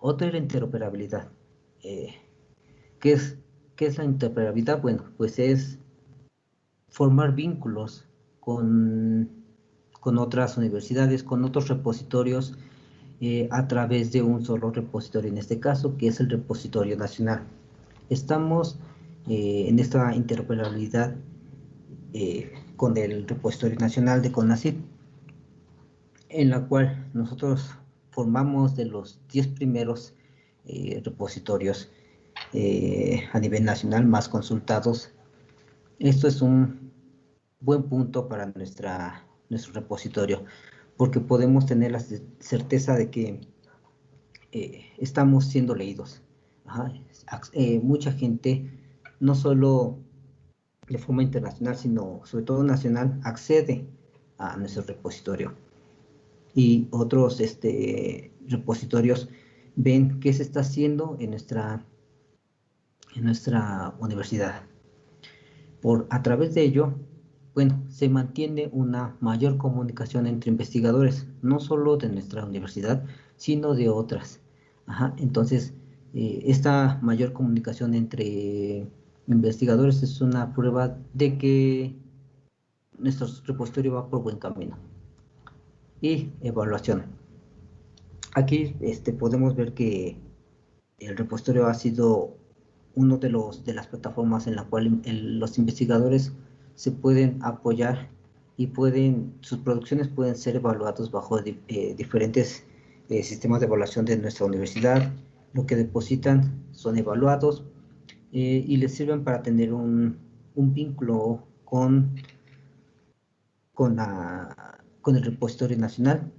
Otra es la interoperabilidad. Eh, ¿qué, es, ¿Qué es la interoperabilidad? Bueno, pues es formar vínculos con con otras universidades, con otros repositorios eh, a través de un solo repositorio, en este caso, que es el repositorio nacional. Estamos eh, en esta interoperabilidad eh, con el repositorio nacional de CONACYT, en la cual nosotros formamos de los 10 primeros repositorios a nivel nacional más consultados. Esto es un buen punto para nuestra nuestro repositorio, porque podemos tener la certeza de que eh, estamos siendo leídos. Eh, mucha gente, no solo de forma internacional, sino sobre todo nacional, accede a nuestro repositorio. Y otros este, repositorios ven qué se está haciendo en nuestra, en nuestra universidad. Por, a través de ello, bueno, se mantiene una mayor comunicación entre investigadores, no solo de nuestra universidad, sino de otras. entonces, eh, esta mayor comunicación entre investigadores es una prueba de que nuestro repositorio va por buen camino. Y evaluación. Aquí este, podemos ver que el repositorio ha sido uno de, los, de las plataformas en la cual los investigadores se pueden apoyar y pueden, sus producciones pueden ser evaluadas bajo eh, diferentes eh, sistemas de evaluación de nuestra universidad. Lo que depositan son evaluados eh, y les sirven para tener un, un vínculo con, con, la, con el repositorio nacional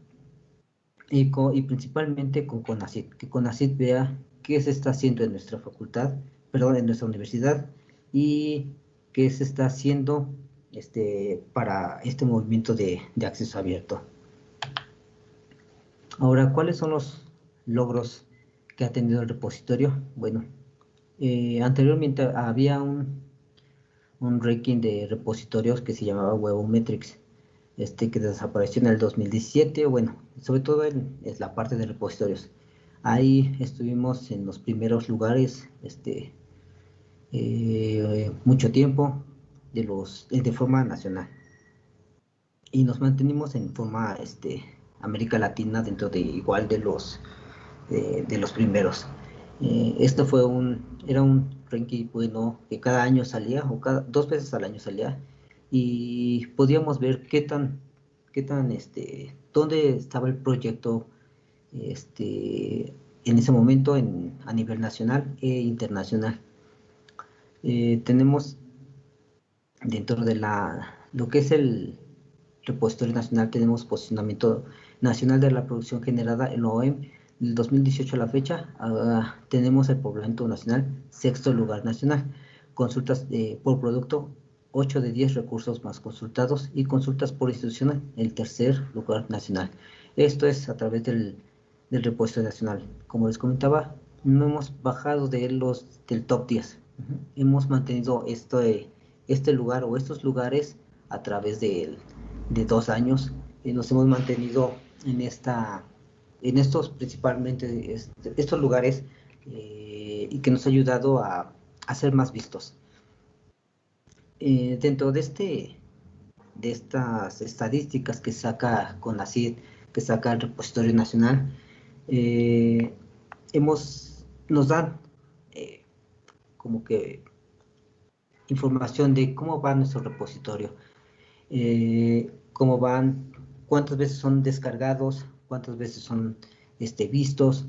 y, y principalmente con CONACYT, que CONACYT vea qué se está haciendo en nuestra facultad, perdón, en nuestra universidad y qué se está haciendo este, para este movimiento de, acceso abierto. Ahora, ¿cuáles son los logros que ha tenido el repositorio? Bueno, eh, anteriormente había un, un ranking de repositorios que se llamaba Webometrics, este que desapareció en el 2017, bueno, sobre todo en, la parte de repositorios. Ahí estuvimos en los primeros lugares, este, eh, mucho tiempo, de, los, de forma nacional. Y nos mantenimos en forma este, América Latina dentro de igual de los, de los primeros. Eh, esto fue un, era un ranking bueno que cada año salía, o cada, dos veces al año salía, y podíamos ver qué tan, qué tan, este, dónde estaba el proyecto, este, en ese momento a nivel nacional e internacional. Eh, tenemos dentro de la, lo que es el repositorio nacional, tenemos posicionamiento nacional de la producción generada en OEM, del 2018 a la fecha, ah, tenemos el poblamiento nacional, sexto lugar nacional, consultas por producto, 8 de 10 recursos más consultados y consultas por institución, el tercer lugar nacional. Esto es a través del, del repuesto nacional. Como les comentaba, no hemos bajado de los del top 10. Hemos mantenido este, este lugar o estos lugares a través de, de dos años y nos hemos mantenido en esta en estos principalmente este, estos lugares eh, y que nos ha ayudado a, ser más vistos. Eh, dentro de este de estas estadísticas que saca con la CID, que saca el repositorio nacional, hemos nos dan como que información de cómo va nuestro repositorio, cómo van, cuántas veces son descargados, cuántas veces son este, vistos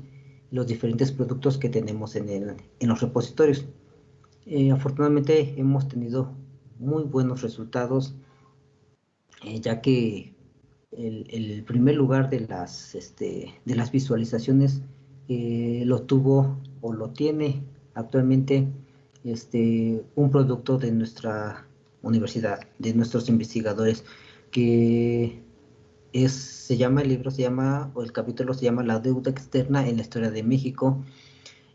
los diferentes productos que tenemos en, el, en los repositorios. Eh, afortunadamente hemos tenido muy buenos resultados, eh, ya que el, primer lugar de las, este, de las visualizaciones eh, lo tuvo o lo tiene actualmente este, un producto de nuestra universidad, de nuestros investigadores, que es, se llama el libro, se llama, o el capítulo se llama La deuda externa en la historia de México,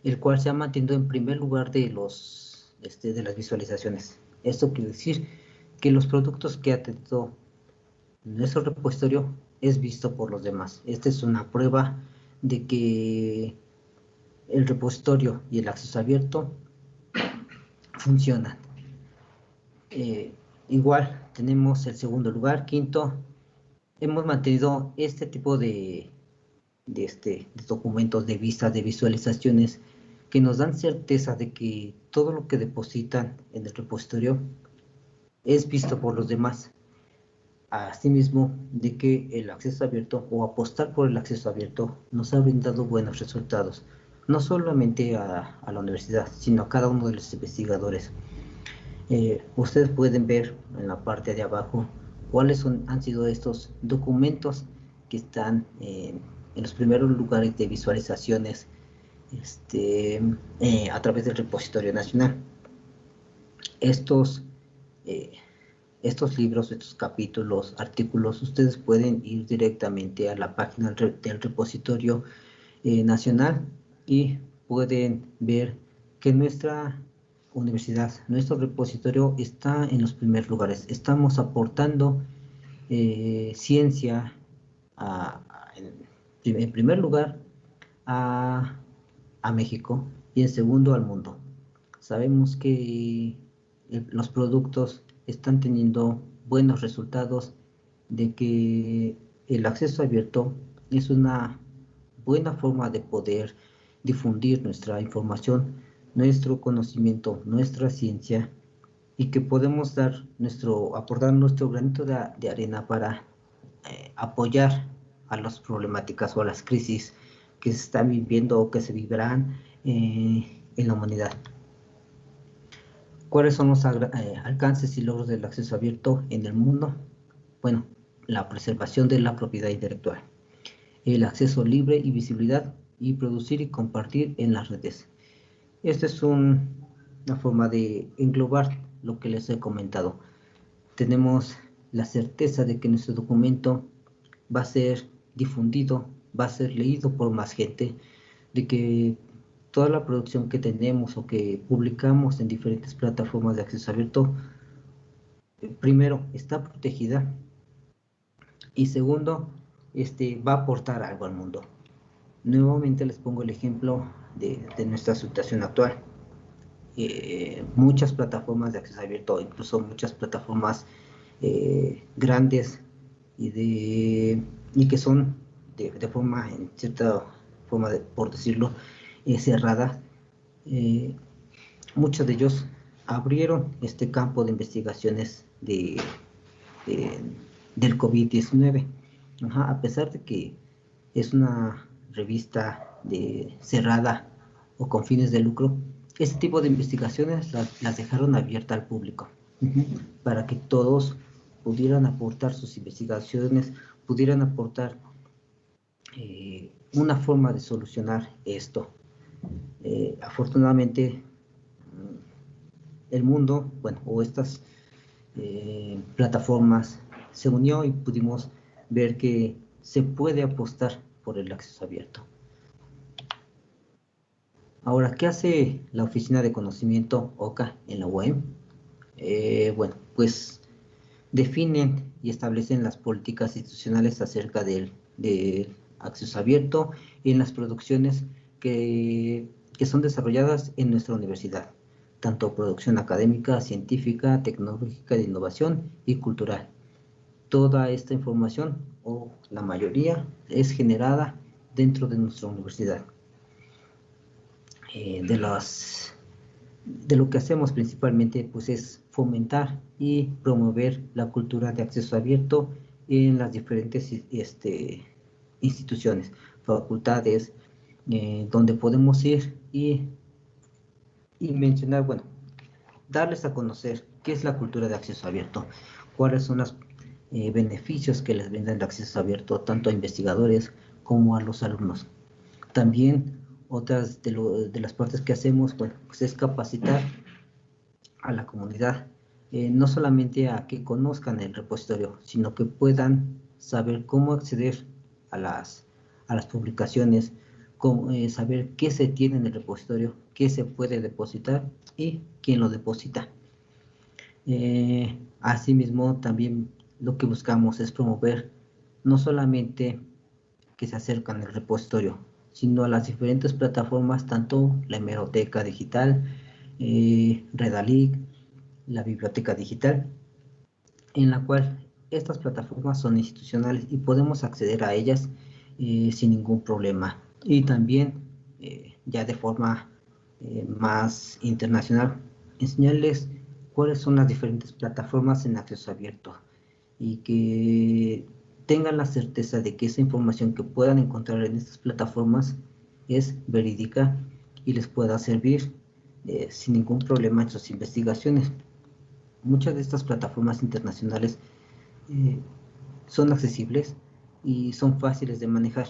el cual se ha mantenido en primer lugar de, los, este, de las visualizaciones. Esto quiere decir que los productos que ha tenido nuestro repositorio es visto por los demás. Esta es una prueba de que el repositorio y el acceso abierto funcionan. Eh, igual tenemos el segundo lugar, quinto, hemos mantenido este tipo de, este, documentos, de vistas, de visualizaciones que nos dan certeza de que todo lo que depositan en el repositorio es visto por los demás. Asimismo, de que el acceso abierto o apostar por el acceso abierto nos ha brindado buenos resultados, no solamente a, la universidad, sino a cada uno de los investigadores. Eh, ustedes pueden ver en la parte de abajo cuáles son, han sido estos documentos que están en los primeros lugares de visualizaciones este, eh, a través del repositorio nacional. Estos, eh, estos libros, estos capítulos, artículos, ustedes pueden ir directamente a la página del repositorio eh, nacional y pueden ver que nuestra universidad, nuestro repositorio está en los primeros lugares. Estamos aportando eh, ciencia en, primer lugar a, México y en segundo al mundo. Sabemos que los productos están teniendo buenos resultados, de que el acceso abierto es una buena forma de poder difundir nuestra información nuestro conocimiento, nuestra ciencia y que podemos dar nuestro, aportar nuestro granito de, arena para eh, apoyar a las problemáticas o a las crisis que se están viviendo o que se vivirán eh, en la humanidad. ¿Cuáles son los eh, alcances y logros del acceso abierto en el mundo? Bueno, la preservación de la propiedad intelectual, el acceso libre y visibilidad y producir y compartir en las redes, esta es una forma de englobar lo que les he comentado. Tenemos la certeza de que nuestro documento va a ser difundido, va a ser leído por más gente, de que toda la producción que tenemos o que publicamos en diferentes plataformas de acceso abierto, primero, está protegida y segundo, este, va a aportar algo al mundo. Nuevamente les pongo el ejemplo de, nuestra situación actual. Eh, muchas plataformas de acceso abierto, incluso muchas plataformas eh, grandes y, de, y que son de, forma, en cierta forma, de, por decirlo, eh, cerrada, muchos de ellos abrieron este campo de investigaciones de, del COVID-19. A pesar de que es una revista de, cerrada o con fines de lucro, este tipo de investigaciones las, dejaron abiertas al público para que todos pudieran aportar sus investigaciones, pudieran aportar eh, una forma de solucionar esto. Eh, afortunadamente, el mundo, bueno, o estas eh, plataformas se unió y pudimos ver que se puede apostar por el acceso abierto. Ahora, ¿qué hace la Oficina de Conocimiento OCA en la web? Eh, bueno, pues definen y establecen las políticas institucionales acerca del, acceso abierto en las producciones que son desarrolladas en nuestra universidad, tanto producción académica, científica, tecnológica, de innovación y cultural. Toda esta información, o la mayoría, es generada dentro de nuestra universidad. Eh, de, las, lo que hacemos principalmente pues es fomentar y promover la cultura de acceso abierto en las diferentes este, instituciones, facultades, eh, donde podemos ir y, y mencionar, bueno, darles a conocer qué es la cultura de acceso abierto, cuáles son los eh, beneficios que les brinda el acceso abierto tanto a investigadores como a los alumnos. También otras de, las partes que hacemos pues, es capacitar a la comunidad, eh, no solamente a que conozcan el repositorio, sino que puedan saber cómo acceder a las, publicaciones, eh, saber qué se tiene en el repositorio, qué se puede depositar y quién lo deposita. Asimismo, también lo que buscamos es promover no solamente que se acercan al repositorio, sino a las diferentes plataformas, tanto la hemeroteca digital, eh, Redalic, la biblioteca digital, en la cual estas plataformas son institucionales y podemos acceder a ellas eh, sin ningún problema. Y también, eh, ya de forma eh, más internacional, enseñarles cuáles son las diferentes plataformas en acceso abierto y que tengan la certeza de que esa información que puedan encontrar en estas plataformas es verídica y les pueda servir eh, sin ningún problema en sus investigaciones. Muchas de estas plataformas internacionales eh, son accesibles y son fáciles de manejar,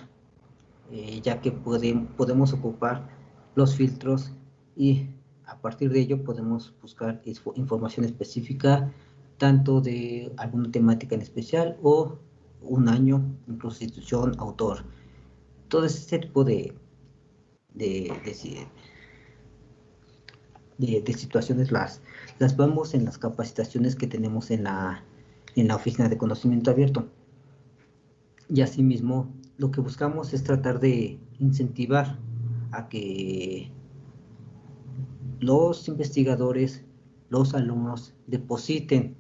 eh, ya que podemos ocupar los filtros y a partir de ello podemos buscar información específica tanto de alguna temática en especial o un año, prostitución, autor. Todo ese tipo de, de, de, situaciones las, las vamos en las capacitaciones que tenemos en la, en la Oficina de Conocimiento Abierto. Y asimismo, lo que buscamos es tratar de incentivar a que los investigadores, los alumnos, depositen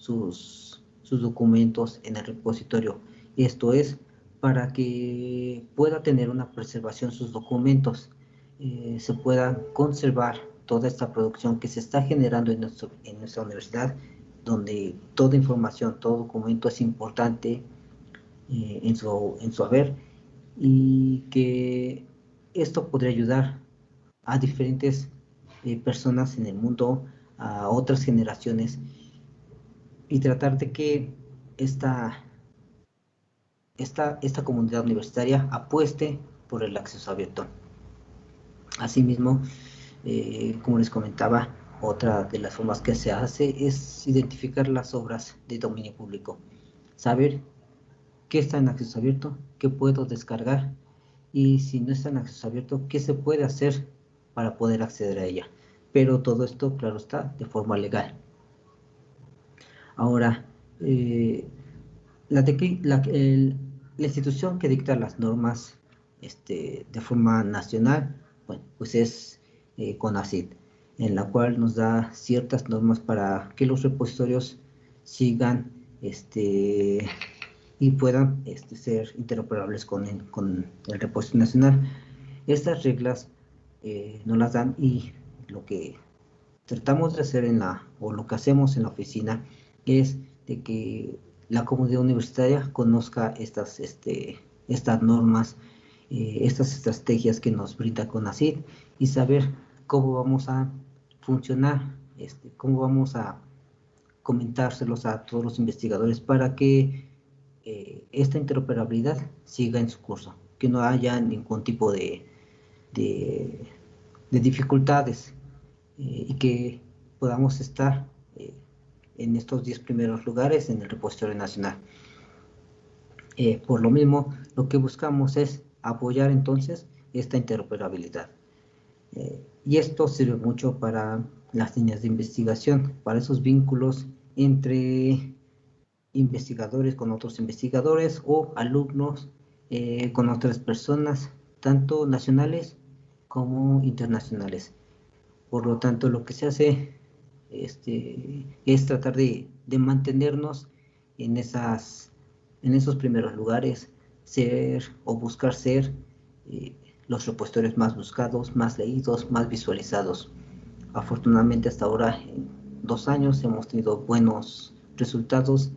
sus sus documentos en el repositorio. Esto es para que pueda tener una preservación sus documentos, eh, se pueda conservar toda esta producción que se está generando en, en nuestra universidad, donde toda información, todo documento es importante eh, en, su, en su haber y que esto podría ayudar a diferentes eh, personas en el mundo, a otras generaciones y tratar de que esta, esta, esta comunidad universitaria apueste por el acceso abierto. Asimismo, eh, como les comentaba, otra de las formas que se hace es identificar las obras de dominio público, saber qué está en acceso abierto, qué puedo descargar y si no está en acceso abierto, qué se puede hacer para poder acceder a ella. Pero todo esto, claro está, de forma legal. Ahora, eh, la, institución que dicta las normas este, de forma nacional, bueno, pues es eh, CONACID, en la cual nos da ciertas normas para que los repositorios sigan este, y puedan este, ser interoperables con el, repositorio nacional. Estas reglas eh, nos las dan y lo que tratamos de hacer en la, o lo que hacemos en la oficina es de que la comunidad universitaria conozca estas, este, estas normas, eh, estas estrategias que nos brinda CONACYT y saber cómo vamos a funcionar, este, cómo vamos a comentárselos a todos los investigadores para que eh, esta interoperabilidad siga en su curso, que no haya ningún tipo de, de, dificultades eh, y que podamos estar en estos 10 primeros lugares en el repositorio nacional. por lo mismo, lo que buscamos es apoyar entonces esta interoperabilidad. y esto sirve mucho para las líneas de investigación, para esos vínculos entre investigadores con otros investigadores o alumnos eh, con otras personas, tanto nacionales como internacionales. Por lo tanto, lo que se hace este, es tratar de, mantenernos en, esas, en esos primeros lugares, ser o buscar ser eh, los repositorios más buscados, más leídos, más visualizados. Afortunadamente hasta ahora, en dos años, hemos tenido buenos resultados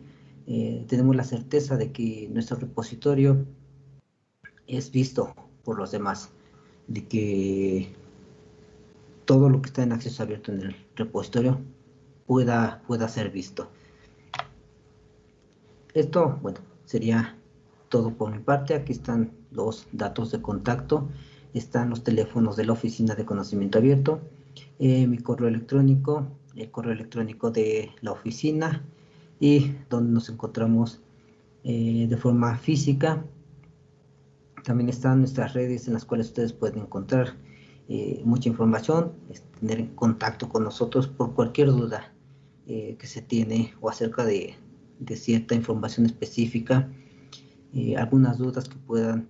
eh, tenemos la certeza de que nuestro repositorio es visto por los demás, de que todo lo que está en acceso abierto en el repositorio pueda, pueda ser visto. Esto, bueno, sería todo por mi parte. Aquí están los datos de contacto, están los teléfonos de la Oficina de Conocimiento Abierto, eh, mi correo electrónico, el correo electrónico de la oficina, y donde nos encontramos eh, de forma física. También están nuestras redes en las cuales ustedes pueden encontrar eh, mucha información, tener contacto con nosotros por cualquier duda eh, que se tiene o acerca de, cierta información específica, algunas dudas que puedan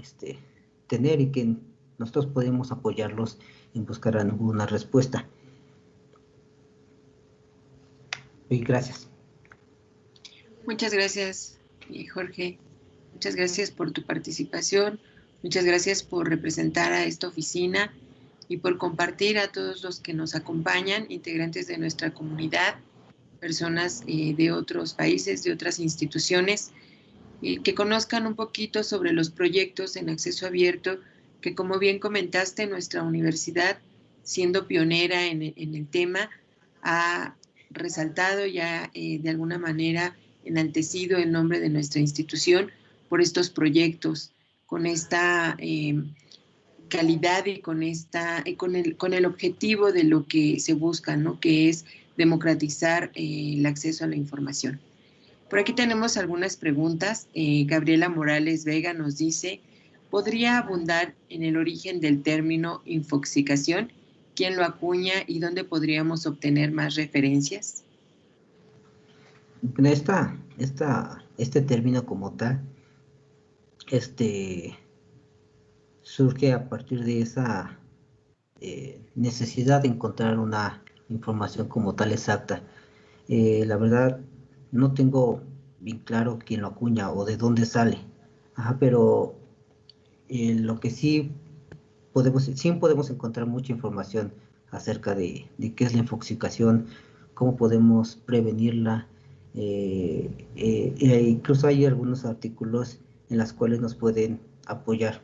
este, tener y que nosotros podemos apoyarlos en buscar alguna respuesta. Y gracias. Muchas gracias, eh, Jorge. Muchas gracias por tu participación. Muchas gracias por representar a esta oficina y por compartir a todos los que nos acompañan, integrantes de nuestra comunidad, personas eh, de otros países, de otras instituciones, que conozcan un poquito sobre los proyectos en acceso abierto, que como bien comentaste, nuestra universidad, siendo pionera en, el tema, ha resaltado ya eh, de alguna manera enaltecido el nombre de nuestra institución por estos proyectos, con esta eh, calidad y con, esta, con, el, con el objetivo de lo que se busca, ¿no? que es democratizar eh, el acceso a la información. Por aquí tenemos algunas preguntas. Eh, Gabriela Morales Vega nos dice, ¿podría abundar en el origen del término infoxicación? ¿Quién lo acuña y dónde podríamos obtener más referencias? esta, esta, este término como tal, este, surge a partir de esa eh, necesidad de encontrar una información como tal exacta. Eh, la verdad, no tengo bien claro quién lo acuña o de dónde sale, pero eh, lo que sí podemos, sí podemos encontrar mucha información acerca de, qué es la infoxicación, cómo podemos prevenirla, eh, eh, incluso hay algunos artículos en los cuales nos pueden apoyar.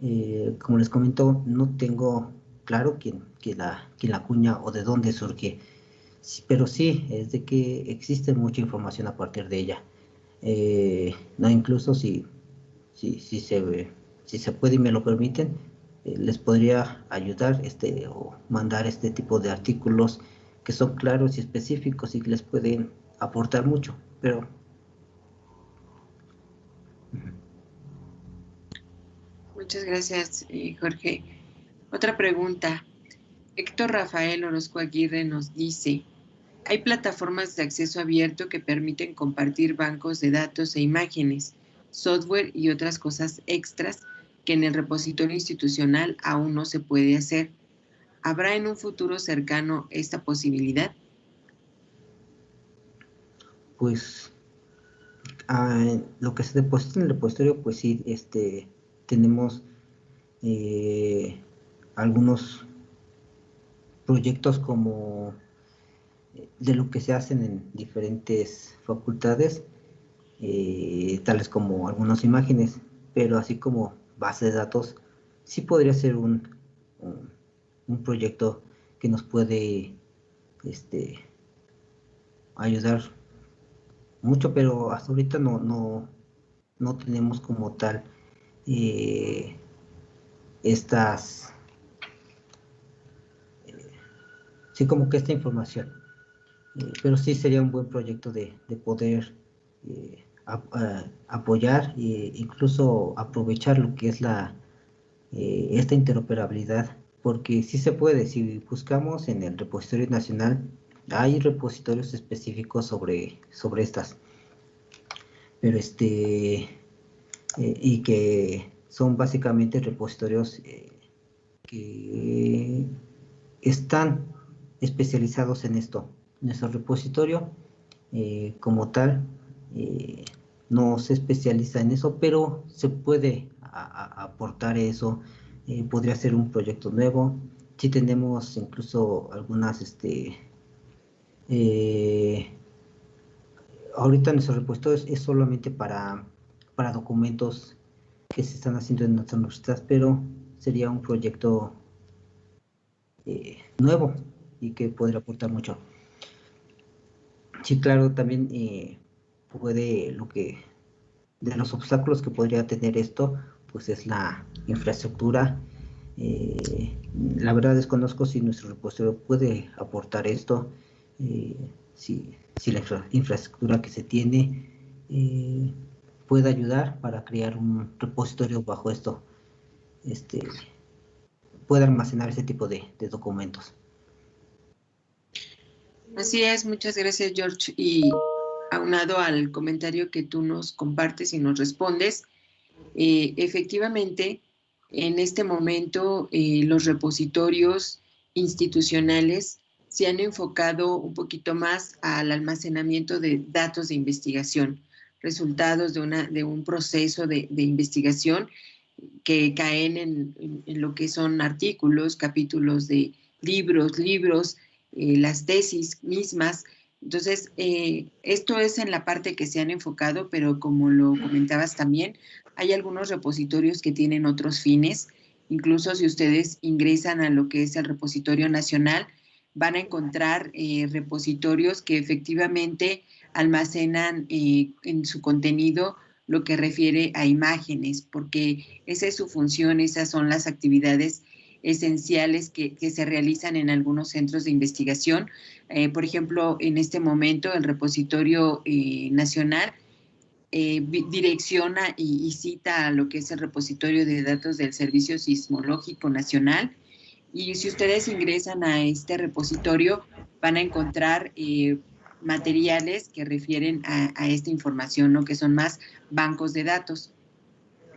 Eh, como les comento, no tengo claro quién, quién, la, quién la cuña o de dónde surge, pero sí es de que existe mucha información a partir de ella. no, incluso si, si, si, se, si se puede y me lo permiten, les podría ayudar este, o mandar este tipo de artículos que son claros y específicos y que les pueden aportar mucho, pero... Muchas gracias, eh, Jorge. Otra pregunta. Héctor Rafael Orozco Aguirre nos dice, hay plataformas de acceso abierto que permiten compartir bancos de datos e imágenes, software y otras cosas extras que en el repositorio institucional aún no se puede hacer. ¿Habrá en un futuro cercano esta posibilidad? Pues ah, lo que se deposita en el repositorio, pues sí, este, tenemos eh, algunos proyectos como eh, de lo que se hacen en diferentes facultades, eh, tales como algunas imágenes, pero así como base de datos, sí podría ser un, un, proyecto que nos puede este, ayudar mucho, pero hasta ahorita no, no, no tenemos como tal eh, estas, eh, sí como que esta información, eh, pero sí sería un buen proyecto de, de poder apoyar e incluso aprovechar lo que es la esta interoperabilidad porque sí se puede, si buscamos en el repositorio nacional hay repositorios específicos sobre, sobre estas. Pero este eh, y que son básicamente repositorios eh, que están especializados en esto. Nuestro repositorio eh, como tal no se especializa en eso, pero se puede aportar eso. podría ser un proyecto nuevo. Si tenemos incluso algunas, este, ahorita nuestro repositorio es solamente para para documentos que se están haciendo en nuestra universidad, pero sería un proyecto eh, nuevo y que podría aportar mucho. Sí, claro, también eh, puede lo que de los obstáculos que podría tener esto, pues es la infraestructura. Eh, la verdad desconozco si nuestro repositorio puede aportar esto, si, si, la infraestructura que se tiene puede ayudar para crear un repositorio bajo esto, este, puede almacenar ese tipo de, documentos. Así es, muchas gracias George. Y aunado al comentario que tú nos compartes y nos respondes, eh, efectivamente, en este momento eh, los repositorios institucionales se han enfocado un poquito más al almacenamiento de datos de investigación resultados de, una, de un proceso de, investigación que caen en, lo que son artículos, capítulos de libros, libros, eh, las tesis mismas. Entonces, eh, esto es en la parte que se han enfocado, pero como lo comentabas también, hay algunos repositorios que tienen otros fines. Incluso si ustedes ingresan a lo que es el repositorio nacional, van a encontrar eh, repositorios que efectivamente almacenan eh, en su contenido lo que refiere a imágenes, porque esa es su función, esas son las actividades esenciales que, se realizan en algunos centros de investigación. Eh, por ejemplo, en este momento el repositorio eh, nacional direcciona y, y, cita a lo que es el repositorio de datos del Servicio Sismológico Nacional. Y si ustedes ingresan a este repositorio, van a encontrar materiales que refieren a, esta información, ¿no? que son más bancos de datos.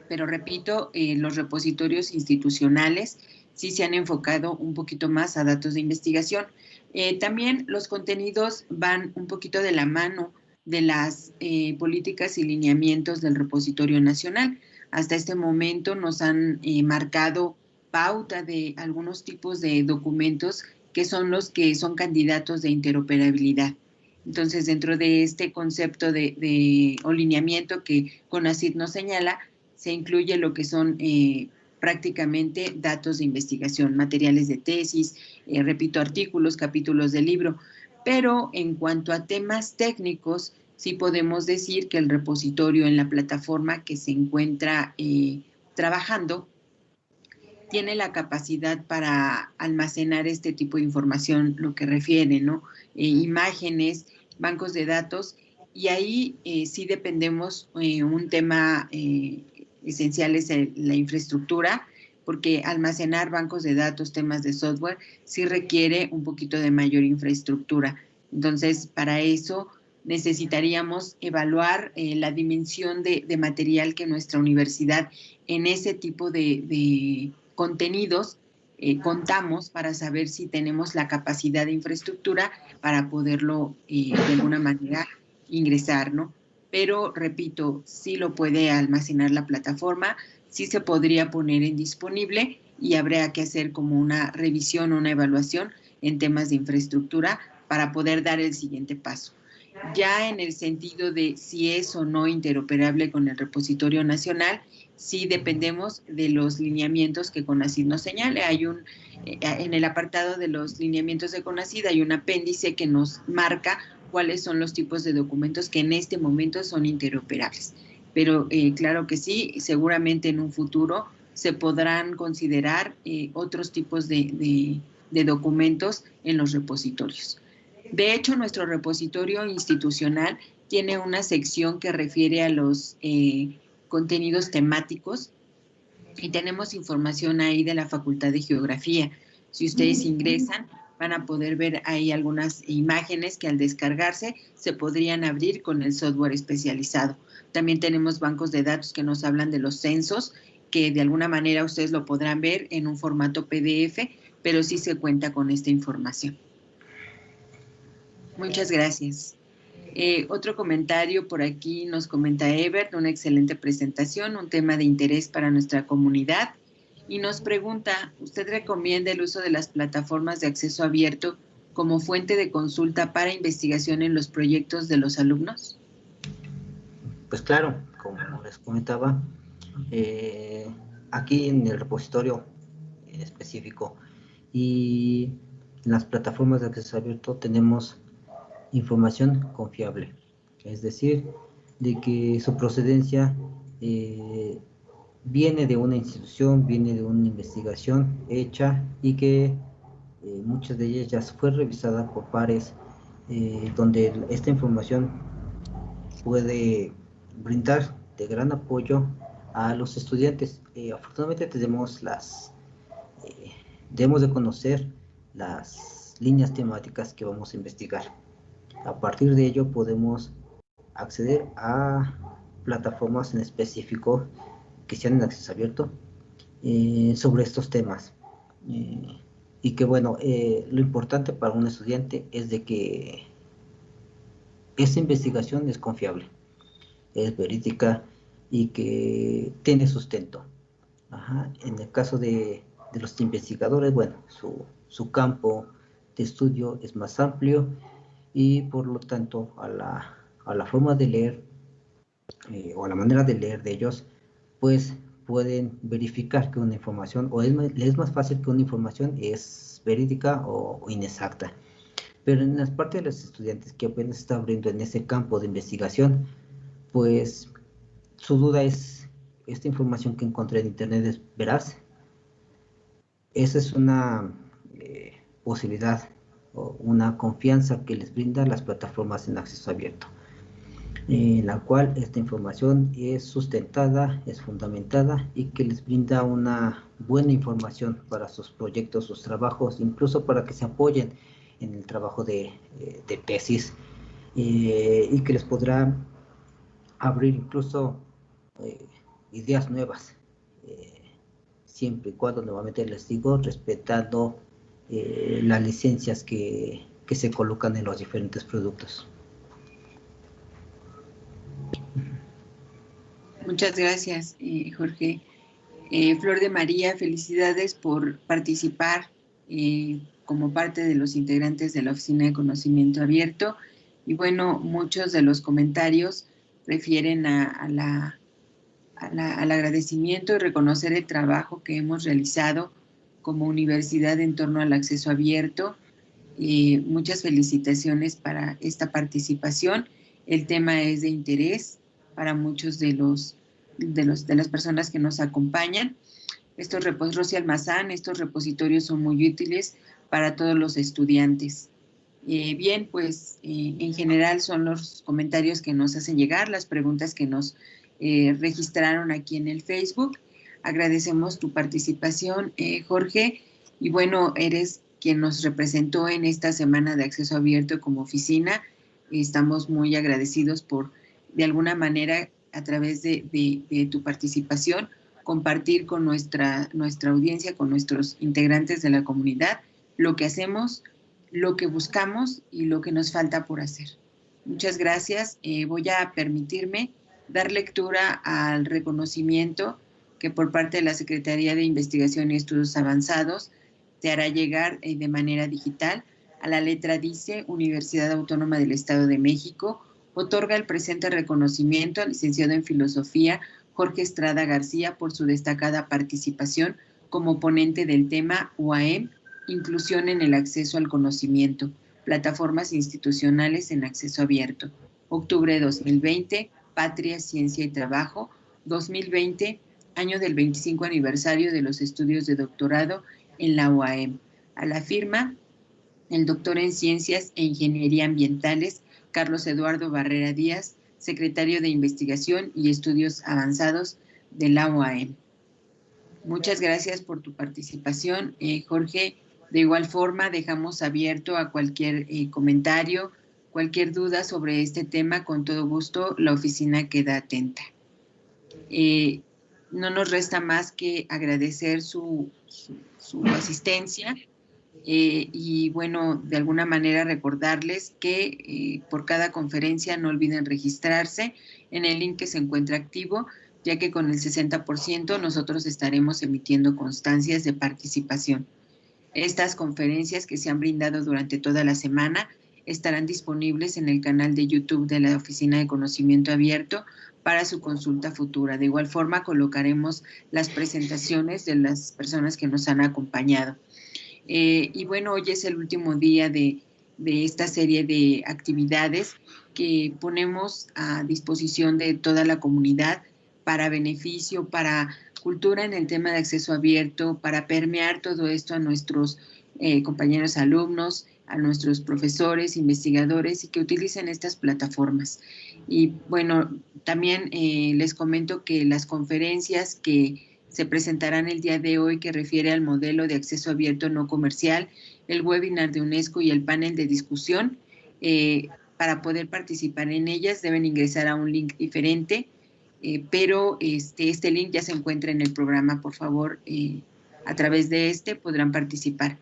Pero repito, eh, los repositorios institucionales sí se han enfocado un poquito más a datos de investigación. Eh, también los contenidos van un poquito de la mano de las eh, políticas y lineamientos del repositorio nacional. Hasta este momento nos han marcado pauta de algunos tipos de documentos que son los que son candidatos de interoperabilidad. Entonces, dentro de este concepto de, de alineamiento que CONACYT nos señala, se incluye lo que son eh, prácticamente datos de investigación, materiales de tesis, eh, repito, artículos, capítulos del libro. Pero en cuanto a temas técnicos, sí podemos decir que el repositorio en la plataforma que se encuentra eh, trabajando tiene la capacidad para almacenar este tipo de información, lo que refiere, ¿no? imágenes, bancos de datos y ahí eh, sí dependemos, eh, un tema eh, esencial es la infraestructura, porque almacenar bancos de datos, temas de software, sí requiere un poquito de mayor infraestructura. Entonces, para eso necesitaríamos evaluar eh, la dimensión de, material que nuestra universidad en ese tipo de, contenidos eh, contamos para saber si tenemos la capacidad de infraestructura para poderlo de alguna manera ingresar, ¿no? Pero, repito, sí lo puede almacenar la plataforma, sí se podría poner en disponible y habría que hacer como una revisión o una evaluación en temas de infraestructura para poder dar el siguiente paso. Ya en el sentido de si es o no interoperable con el repositorio nacional, sí dependemos de los lineamientos que CONACID nos señale. Hay un, eh, en el apartado de los lineamientos de CONACID hay un apéndice que nos marca cuáles son los tipos de documentos que en este momento son interoperables. Pero eh, claro que sí, seguramente en un futuro se podrán considerar eh, otros tipos de, documentos en los repositorios. De hecho, nuestro repositorio institucional tiene una sección que refiere a los contenidos temáticos y tenemos información ahí de la Facultad de Geografía. Si ustedes mm. ingresan, van a poder ver ahí algunas imágenes que al descargarse se podrían abrir con el software especializado. También tenemos bancos de datos que nos hablan de los censos que de alguna manera ustedes lo podrán ver en un formato PDF, pero sí se cuenta con esta información. Muchas gracias. Eh, otro comentario por aquí nos comenta Ebert, una excelente presentación, un tema de interés para nuestra comunidad. Y nos pregunta, ¿usted recomienda el uso de las plataformas de acceso abierto como fuente de consulta para investigación en los proyectos de los alumnos? Pues claro, como les comentaba, eh, aquí en el repositorio específico y en las plataformas de acceso abierto tenemos información confiable, es decir, de que su procedencia eh, viene de una institución, viene de una investigación hecha y que eh, muchas de ellas ya fue revisada por pares donde esta información puede brindar de gran apoyo a los estudiantes. Eh, afortunadamente tenemos las, eh, debemos de conocer las líneas temáticas que vamos a investigar. A partir de ello podemos acceder a plataformas en específico que sean en acceso abierto eh, sobre estos temas. y que bueno, lo importante para un estudiante es de que esa investigación es confiable, es verídica, y que tiene sustento. En el caso de, los investigadores, bueno, su, campo de estudio es más amplio y por lo tanto a la, forma de leer eh, o a la manera de leer de ellos, pues pueden verificar que una información, o es, es más fácil que una información es verídica o, inexacta. Pero en las partes de los estudiantes que apenas están abriendo en ese campo de investigación, pues su duda es, ¿esta información que encontré en internet es veraz? Esa es una eh, posibilidad una confianza que les brinda las plataformas en acceso abierto, en la cual esta información es sustentada, es fundamentada y que les brinda una buena información para sus proyectos, sus trabajos, incluso para que se apoyen en el trabajo de, eh, tesis eh, y que les podrá abrir incluso eh, ideas nuevas, eh, siempre y cuando nuevamente les digo, respetando eh, las licencias que, que se colocan en los diferentes productos. Muchas gracias, Jorge. Flor de María, felicidades por participar como parte de los integrantes de la Oficina de Conocimiento Abierto. Y bueno, muchos de los comentarios refieren a la al agradecimiento y reconocer el trabajo que hemos realizado como universidad en torno al acceso abierto. y muchas felicitaciones para esta participación. El tema es de interés para muchos de los de, los, de las personas que nos acompañan. Estos repositorios Almazán, estos repositorios son muy útiles para todos los estudiantes. Eh, bien, pues eh, en general son los comentarios que nos hacen llegar, las preguntas que nos eh, registraron aquí en el Facebook. Agradecemos tu participación, eh, Jorge. Y bueno, eres quien nos representó en esta semana de acceso abierto como oficina. estamos muy agradecidos por, de alguna manera, a través de, tu participación, compartir con nuestra, nuestra audiencia, con nuestros integrantes de la comunidad, lo que hacemos, lo que buscamos y lo que nos falta por hacer. Muchas gracias. Eh, voy a permitirme dar lectura al reconocimiento que por parte de la Secretaría de Investigación y Estudios Avanzados te hará llegar eh, de manera digital. A la letra dice Universidad Autónoma del Estado de México, otorga el presente reconocimiento al licenciado en Filosofía Jorge Estrada García por su destacada participación como ponente del tema UAM, Inclusión en el acceso al conocimiento, plataformas institucionales en acceso abierto. Octubre de 2020, Patria, Ciencia y Trabajo, 2020, año del 25 aniversario de los estudios de doctorado en la UAM. A la firma, el doctor en Ciencias e Ingeniería Ambientales, Carlos Eduardo Barrera Díaz, secretario de Investigación y Estudios Avanzados de la UAM. Muchas gracias por tu participación, eh, Jorge. De igual forma, dejamos abierto a cualquier eh, comentario, cualquier duda sobre este tema. Con todo gusto, la oficina queda atenta. Eh, no nos resta más que agradecer su, asistencia eh, y bueno, de alguna manera recordarles que eh, por cada conferencia no olviden registrarse en el link que se encuentra activo, ya que con el 60% nosotros estaremos emitiendo constancias de participación. Estas conferencias que se han brindado durante toda la semana estarán disponibles en el canal de YouTube de la Oficina de Conocimiento Abierto para su consulta futura. De igual forma, colocaremos las presentaciones de las personas que nos han acompañado. Eh, y bueno, hoy es el último día de, esta serie de actividades que ponemos a disposición de toda la comunidad para beneficio, para cultura en el tema de acceso abierto, para permear todo esto a nuestros eh, compañeros alumnos, a nuestros profesores, investigadores y que utilicen estas plataformas. Y bueno, también eh, les comento que las conferencias que se presentarán el día de hoy que refiere al modelo de acceso abierto no comercial, el webinar de UNESCO y el panel de discusión, eh, para poder participar en ellas deben ingresar a un link diferente, eh, pero este, este link ya se encuentra en el programa, por favor, a través de este podrán participar.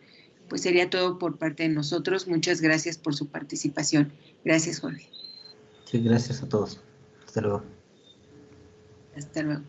Pues sería todo por parte de nosotros. Muchas gracias por su participación. Gracias, Jorge. Sí, gracias a todos. Hasta luego. Hasta luego.